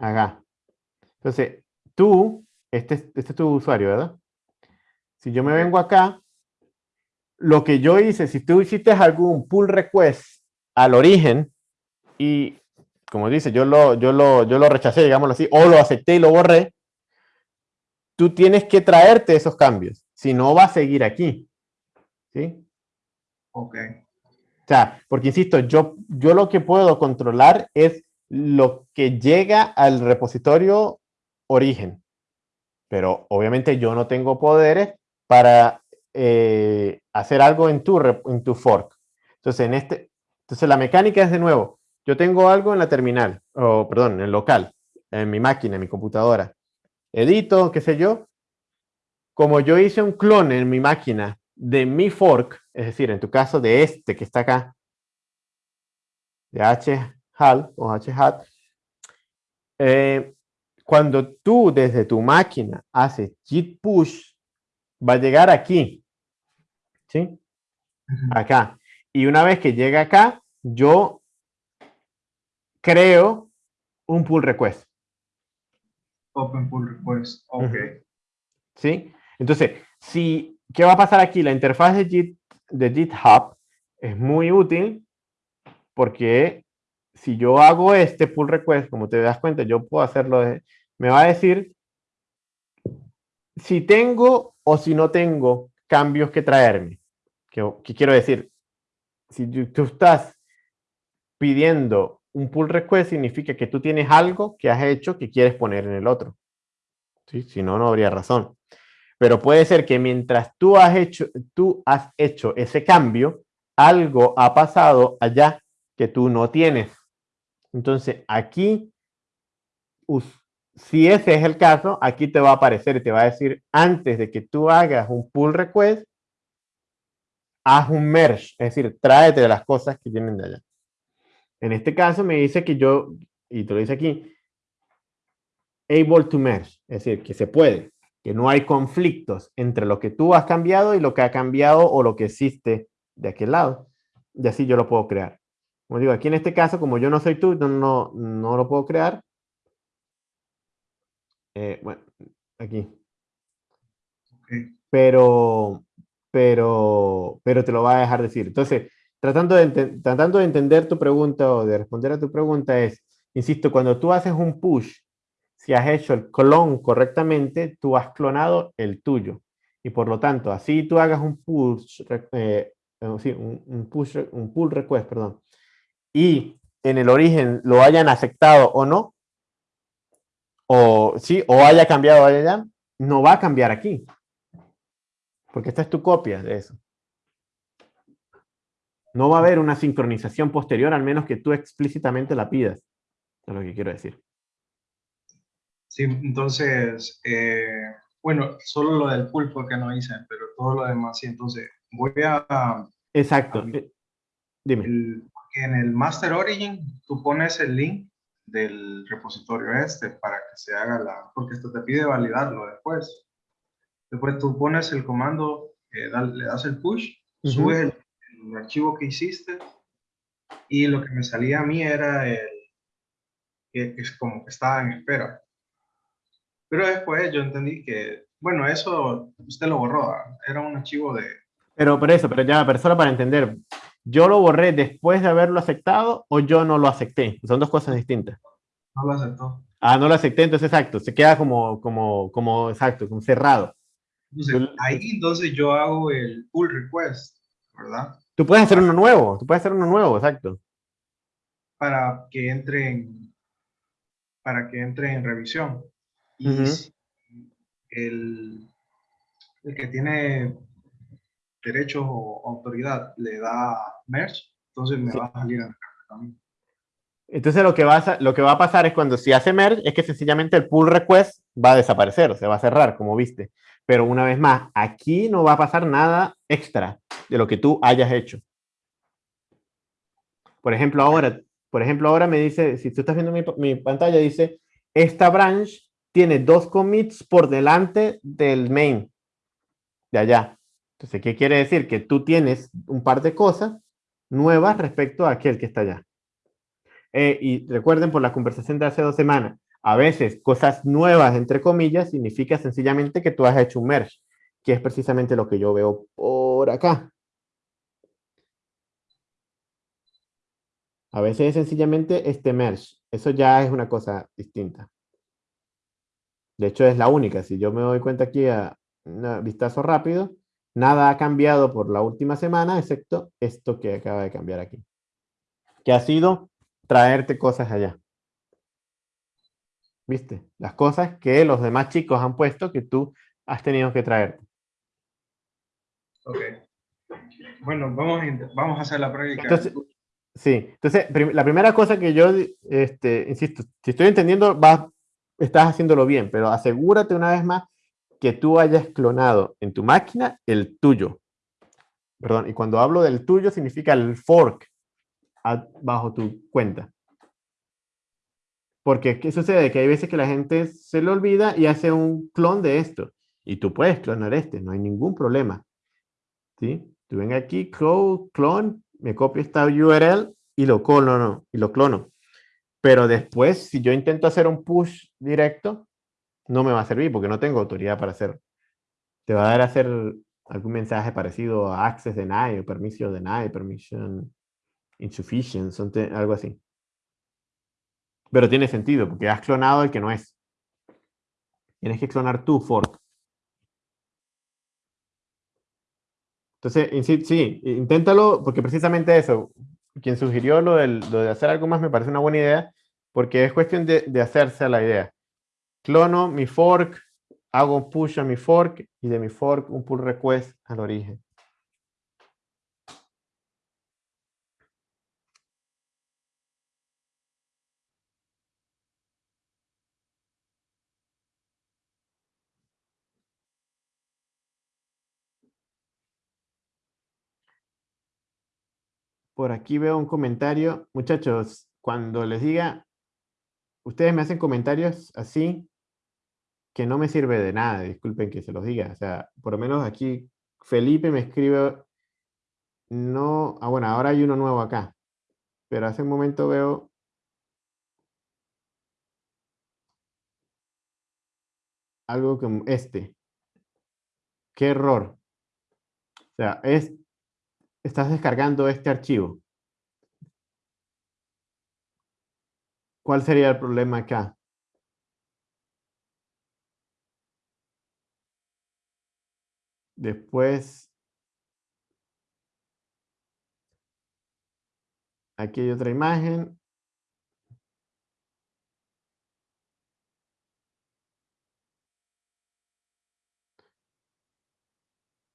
Acá. Entonces, tú, este, es- este es tu usuario, ¿verdad? Si yo me vengo acá, lo que yo hice, si tú hiciste algún pull request al origen y, como dice, yo lo, yo lo, yo lo rechacé, digámoslo así, o lo acepté y lo borré, tú tienes que traerte esos cambios, si no va a seguir aquí. ¿Sí? Ok. O sea, porque insisto, yo, yo lo que puedo controlar es lo que llega al repositorio origen. Pero obviamente yo no tengo poderes para eh, hacer algo en tu, en tu fork. Entonces, en este, entonces la mecánica es de nuevo, yo tengo algo en la terminal, o perdón, en el local, en mi máquina, en mi computadora. Edito, qué sé yo. Como yo hice un clon en mi máquina de mi fork, es decir, en tu caso de este que está acá, de hal o hat, eh, cuando tú desde tu máquina haces git push, va a llegar aquí, ¿sí? Acá. Y una vez que llega acá, yo creo un pull request. Open pull request. Ok. Ujú. ¿sí? Entonces, si, ¿qué va a pasar aquí? La interfaz de, Git, de GitHub es muy útil porque si yo hago este pull request, como te das cuenta, yo puedo hacerlo, de- me va a decir si tengo o si no tengo cambios que traerme. ¿Qué, qué quiero decir? Si tú, tú estás pidiendo un pull request, significa que tú tienes algo que has hecho que quieres poner en el otro. ¿sí? Si no, no habría razón. Pero puede ser que mientras tú has hecho, tú has hecho ese cambio, algo ha pasado allá que tú no tienes. Entonces, aquí, si ese es el caso, aquí te va a aparecer y te va a decir, antes de que tú hagas un pull request, haz un merge, es decir, tráete las cosas que tienen de allá. En este caso me dice que yo, y te lo dice aquí, able to merge, es decir, que se puede, que no hay conflictos entre lo que tú has cambiado y lo que ha cambiado o lo que existe de aquel lado. Y así yo lo puedo crear. Como digo, aquí en este caso, como yo no soy tú, no, no, no lo puedo crear. Eh, bueno, aquí. ok. Pero, pero, pero te lo va a dejar decir. Entonces, tratando de, entender tu pregunta o de responder a tu pregunta es, insisto, cuando tú haces un push, si has hecho el clon correctamente, tú has clonado el tuyo. Y por lo tanto, así tú hagas un push, eh, eh, un, push, un pull request, perdón, y en el origen lo hayan aceptado o no, o sí, o haya cambiado allá, no va a cambiar aquí. Porque esta es tu copia de eso. No va a haber una sincronización posterior, al menos que tú explícitamente la pidas. Es lo que quiero decir. Sí, entonces, eh, bueno, solo lo del fue que no hice, pero todo lo demás sí. Entonces, voy a, Exacto. Dime. el, en el Master Origin, tú pones el link del repositorio este para que se haga la, porque esto te pide validarlo después. Después tú pones el comando, eh, le das el push, subes el, el, archivo que hiciste y lo que me salía a mí era el, que es como que estaba en espera. Pero después yo entendí que, bueno, eso usted lo borró, ¿ah? era un archivo de... Pero por eso, pero ya, pero solo para entender, ¿yo lo borré después de haberlo aceptado o yo no lo acepté? Son dos cosas distintas. No lo aceptó. Ah, no lo acepté, entonces exacto, se queda como, como, como exacto, como cerrado. Entonces, ahí entonces yo hago el pull request, ¿verdad? Tú puedes hacer uno nuevo, tú puedes hacer uno nuevo, exacto. Para que entre en, para que entre en revisión. Y uh -huh. el, el que tiene derechos o autoridad le da merge, entonces me sí. va a salir a la carta también. Entonces lo que, va a, lo que va a pasar es cuando si hace merge, es que sencillamente el pull request va a desaparecer, se va a cerrar, como viste. Pero una vez más, aquí no va a pasar nada extra de lo que tú hayas hecho. Por ejemplo, ahora, por ejemplo, ahora me dice, si tú estás viendo mi, pantalla, dice, esta branch tiene dos commits por delante del main, de allá. Entonces, ¿qué quiere decir? Que tú tienes un par de cosas nuevas respecto a aquel que está allá. Eh, y recuerden por la conversación de hace dos semanas, a veces cosas nuevas, entre comillas, significa sencillamente que tú has hecho un merge, que es precisamente lo que yo veo por acá. A veces es sencillamente este merge. Eso ya es una cosa distinta. De hecho, es la única. Si yo me doy cuenta aquí a un vistazo rápido, nada ha cambiado por la última semana, excepto esto que acaba de cambiar aquí. Que ha sido traerte cosas allá. ¿Viste? Las cosas que los demás chicos han puesto que tú has tenido que traerte. Ok. Bueno, vamos a, vamos a hacer la práctica. Entonces, sí, entonces prim la primera cosa que yo, este, insisto, si estoy entendiendo, vas, estás haciéndolo bien, pero asegúrate una vez más que tú hayas clonado en tu máquina el tuyo. Perdón, y cuando hablo del tuyo significa el fork bajo tu cuenta. Porque, ¿qué sucede? Que hay veces que la gente se le olvida y hace un clon de esto. Y tú puedes clonar este, no hay ningún problema. ¿Sí? Tú ven aquí, clone, me copio esta URL y lo clono, y lo clono. Pero después, si yo intento hacer un push directo, no me va a servir porque no tengo autoridad para hacerlo. Te va a dar a hacer algún mensaje parecido a access deny o permission deny, permission insufficient, algo así. Pero tiene sentido, porque has clonado el que no es. Tienes que clonar tu fork. Entonces, sí, inténtalo, porque precisamente eso, quien sugirió lo, del, de hacer algo más me parece una buena idea, porque es cuestión de, de hacerse a la idea. Clono mi fork, hago un push a mi fork, y de mi fork un pull request al origen. Por aquí veo un comentario. Muchachos, cuando les diga, ustedes me hacen comentarios así, que no me sirve de nada, disculpen que se los diga. O sea, por lo menos aquí Felipe me escribe, no, ah bueno, ahora hay uno nuevo acá. Pero hace un momento veo algo como este. Qué error. O sea, es estás descargando este archivo. ¿Cuál sería el problema acá? Después, aquí hay otra imagen.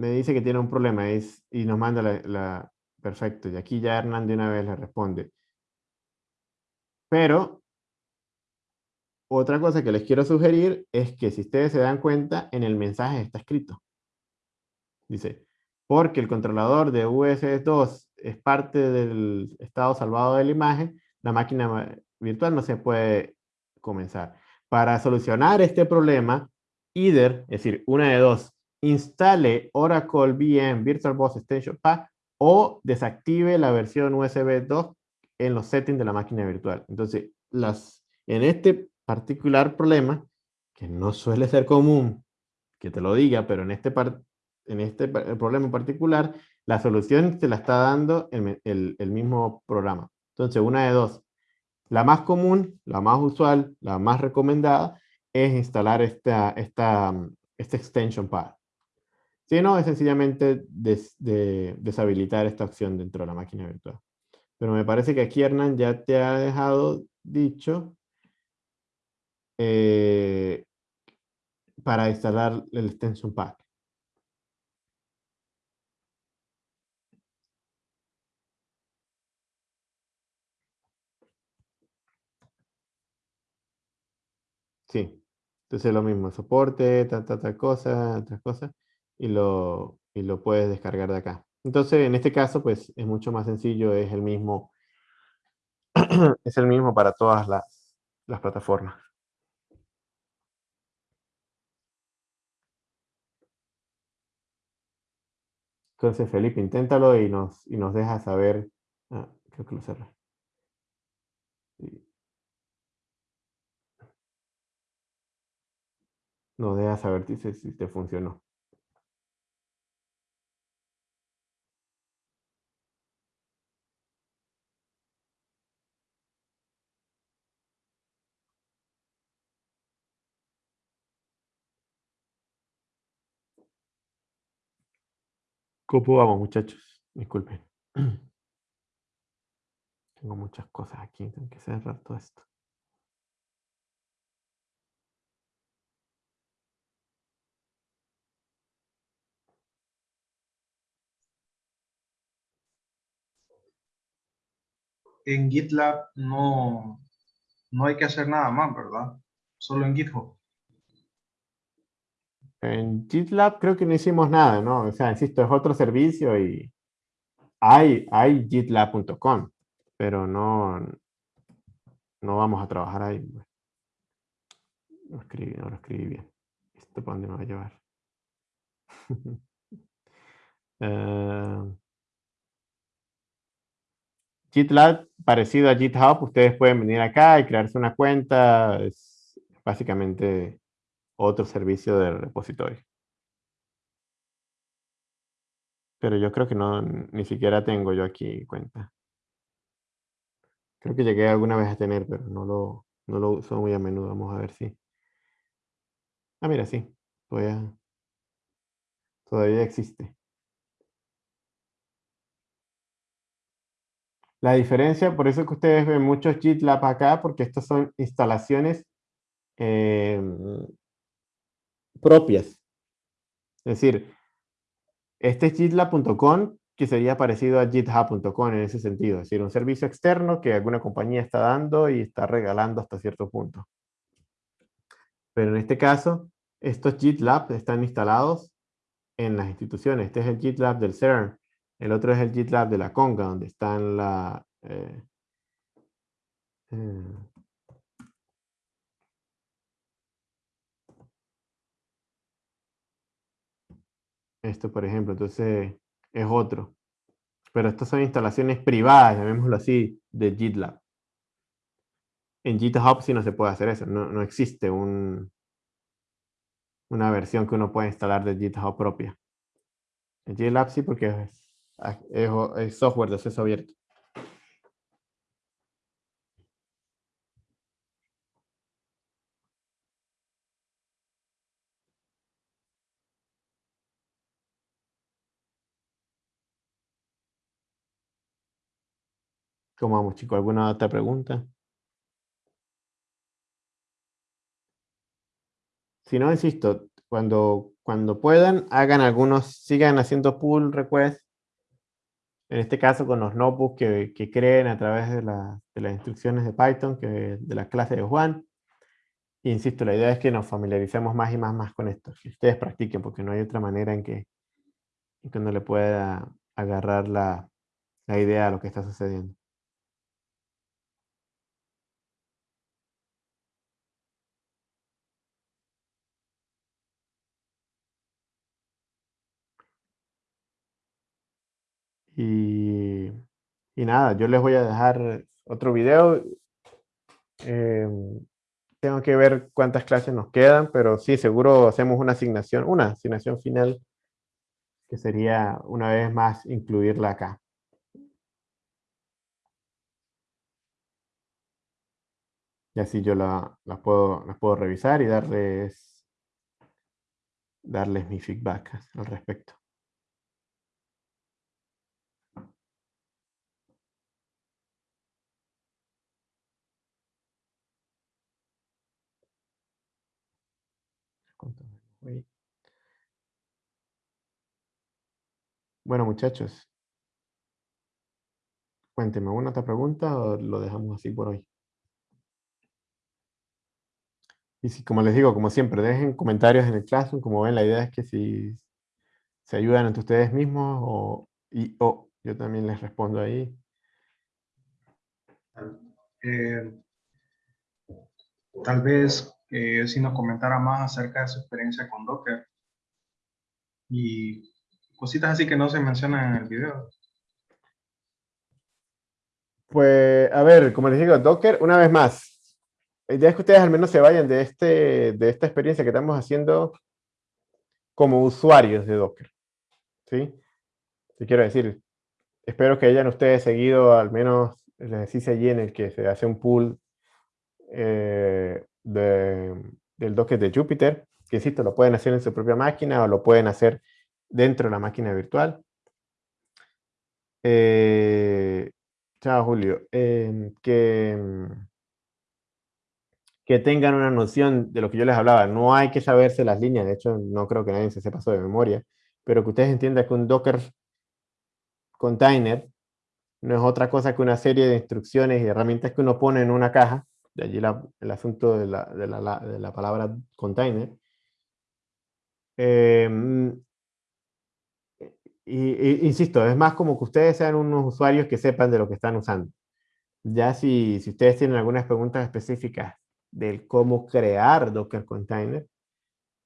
Me dice que tiene un problema es, y nos manda la, Perfecto, y aquí ya Hernán de una vez le responde. Pero, otra cosa que les quiero sugerir es que si ustedes se dan cuenta, en el mensaje está escrito. Dice, porque el controlador de US2 es parte del estado salvado de la imagen, la máquina virtual no se puede comenzar. Para solucionar este problema, either, es decir, una de dos, instale Oracle VM VirtualBox Extension Pack o desactive la versión USB 2 en los settings de la máquina virtual. Entonces, las, en este particular problema, que no suele ser común que te lo diga, pero en este, en este problema particular, la solución te la está dando el, el mismo programa. Entonces, una de dos. La más común, la más usual, la más recomendada es instalar esta, esta, este extension path. Si no, es sencillamente deshabilitar esta opción dentro de la máquina virtual. Pero me parece que aquí Hernán ya te ha dejado dicho eh, para instalar el extension pack. Sí, entonces lo mismo, soporte, tal, tal, tal cosa, otras cosas, y lo, y lo puedes descargar de acá. Entonces, en este caso, pues es mucho más sencillo, es el mismo, es el mismo para todas las, las plataformas. Entonces, Felipe, inténtalo y nos, y nos deja saber. Ah, creo que lo cerré. Nos deja saber si, si te funcionó. ¿Cómo vamos, muchachos? Disculpen. Tengo muchas cosas aquí, tengo que cerrar todo esto. En GitLab no, no hay que hacer nada más, ¿verdad? Solo en GitHub. En GitLab creo que no hicimos nada, ¿no? O sea, insisto, es otro servicio y hay, hay gitlab.com, pero no, no vamos a trabajar ahí. No escribí, no lo escribí bien. ¿Esto para dónde me va a llevar? uh, GitLab, parecido a GitHub, ustedes pueden venir acá y crearse una cuenta. Es básicamente otro servicio de repositorio. Pero yo creo que no, ni siquiera tengo yo aquí cuenta. Creo que llegué alguna vez a tener, pero no lo, no lo uso muy a menudo. Vamos a ver si. Ah, mira, sí. Todavía, todavía existe. La diferencia, por eso que ustedes ven muchos GitLab acá, porque estas son instalaciones em, propias. Es decir, este es gitlab.com, que sería parecido a github.com en ese sentido. Es decir, un servicio externo que alguna compañía está dando y está regalando hasta cierto punto. Pero en este caso, estos GitLab están instalados en las instituciones. Este es el GitLab del CERN. El otro es el GitLab de la Conga, donde están la... Eh, eh, Esto, por ejemplo, entonces es otro. Pero estas son instalaciones privadas, llamémoslo así, de GitLab. En GitHub sí no se puede hacer eso. No, existe un, una versión que uno pueda instalar de GitHub propia. En GitLab sí porque es, es software de acceso abierto. ¿Cómo vamos, chicos? ¿Alguna otra pregunta? Si no, insisto, cuando, cuando puedan, hagan algunos, sigan haciendo pull requests. En este caso, con los notebooks que, creen a través de, las instrucciones de Python, que, de la clase de Juan. insisto, la idea es que nos familiaricemos más y más, más con esto. Que ustedes practiquen, porque no hay otra manera en que, en uno le pueda agarrar la, la idea de lo que está sucediendo. Y, y nada, yo les voy a dejar otro video. Em, tengo que ver cuántas clases nos quedan, pero sí, seguro hacemos una asignación, una asignación final, que sería una vez más incluirla acá. Y así yo la, puedo, las puedo revisar y darles, darles mi feedback al respecto. Bueno, muchachos. Cuénteme, ¿una otra pregunta o lo dejamos así por hoy? Y si, como les digo, como siempre, dejen comentarios en el Classroom. Como ven, la idea es que si se ayudan entre ustedes mismos o, y, yo también les respondo ahí. Eh, tal vez eh, si nos comentara más acerca de su experiencia con Docker y cositas así que no se mencionan en el video. Pues, a ver, como les digo, Docker, una vez más, la idea es que ustedes al menos se vayan de, este, de esta experiencia que estamos haciendo como usuarios de Docker. ¿Sí? Te quiero decir, espero que hayan ustedes seguido al menos el ejercicio allí en el que se hace un pool eh, del Docker de Jupyter, que insisto, lo pueden hacer en su propia máquina o lo pueden hacer dentro de la máquina virtual. Eh, chao, Julio. Eh, que, que tengan una noción de lo que yo les hablaba. No hay que saberse las líneas, de hecho, no creo que nadie se sepa de memoria, pero que ustedes entiendan que un Docker container no es otra cosa que una serie de instrucciones y herramientas que uno pone en una caja de allí el asunto de la, de, la, de la, palabra container. Em, y, insisto, es más como que ustedes sean unos usuarios que sepan de lo que están usando. Ya si, si ustedes tienen algunas preguntas específicas del cómo crear Docker Container,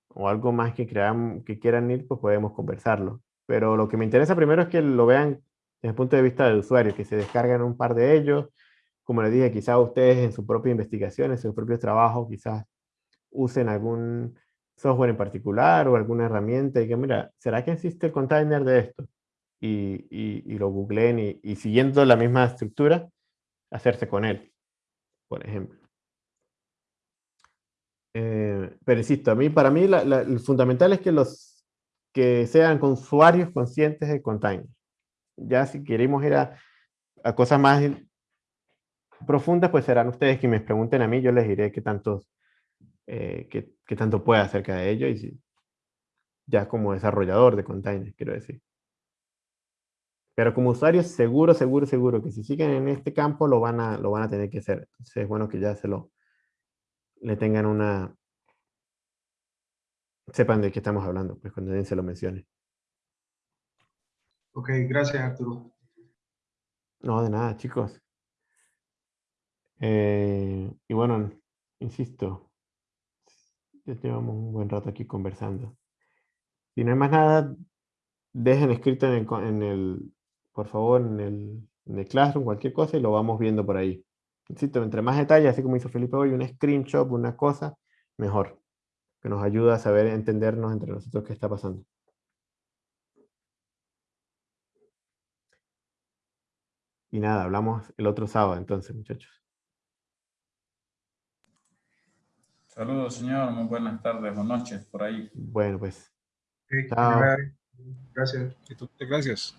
o algo más que, crean, que quieran ir, pues podemos conversarlo. Pero lo que me interesa primero es que lo vean desde el punto de vista del usuario, que se descarguen un par de ellos, como les dije, quizás ustedes en su propia investigación, en sus propios trabajos, quizás usen algún software en particular o alguna herramienta y que, mira, ¿será que existe el container de esto? Y, y, lo googleen y, siguiendo la misma estructura, hacerse con él, por ejemplo. Eh, pero insisto, a mí, para mí la, el fundamental es que, los, que sean usuarios conscientes del container. Ya si queremos ir a, a cosas más profundas, pues serán ustedes que me pregunten a mí, yo les diré qué, tantos, eh, qué, qué tanto puede acerca de ello, y si, ya como desarrollador de containers, quiero decir. Pero como usuarios, seguro, seguro, seguro que si siguen en este campo lo van a, lo van a tener que hacer. Entonces es bueno que ya se lo, le tengan una, sepan de qué estamos hablando, pues cuando alguien se lo mencione. Ok, gracias Arturo. No, de nada, chicos. Eh, y bueno, insisto, ya llevamos un buen rato aquí conversando. Si no hay más nada, dejen escrito en el, por favor, en el, en el Classroom, cualquier cosa, y lo vamos viendo por ahí. Insisto, entre más detalles, así como hizo Felipe hoy, un screenshot, una cosa, mejor. Que nos ayuda a saber entendernos entre nosotros qué está pasando. Y nada, hablamos el otro sábado entonces, muchachos. Saludos, señor. Muy buenas tardes o noches por ahí. Bueno, pues. Chao. Gracias. Gracias.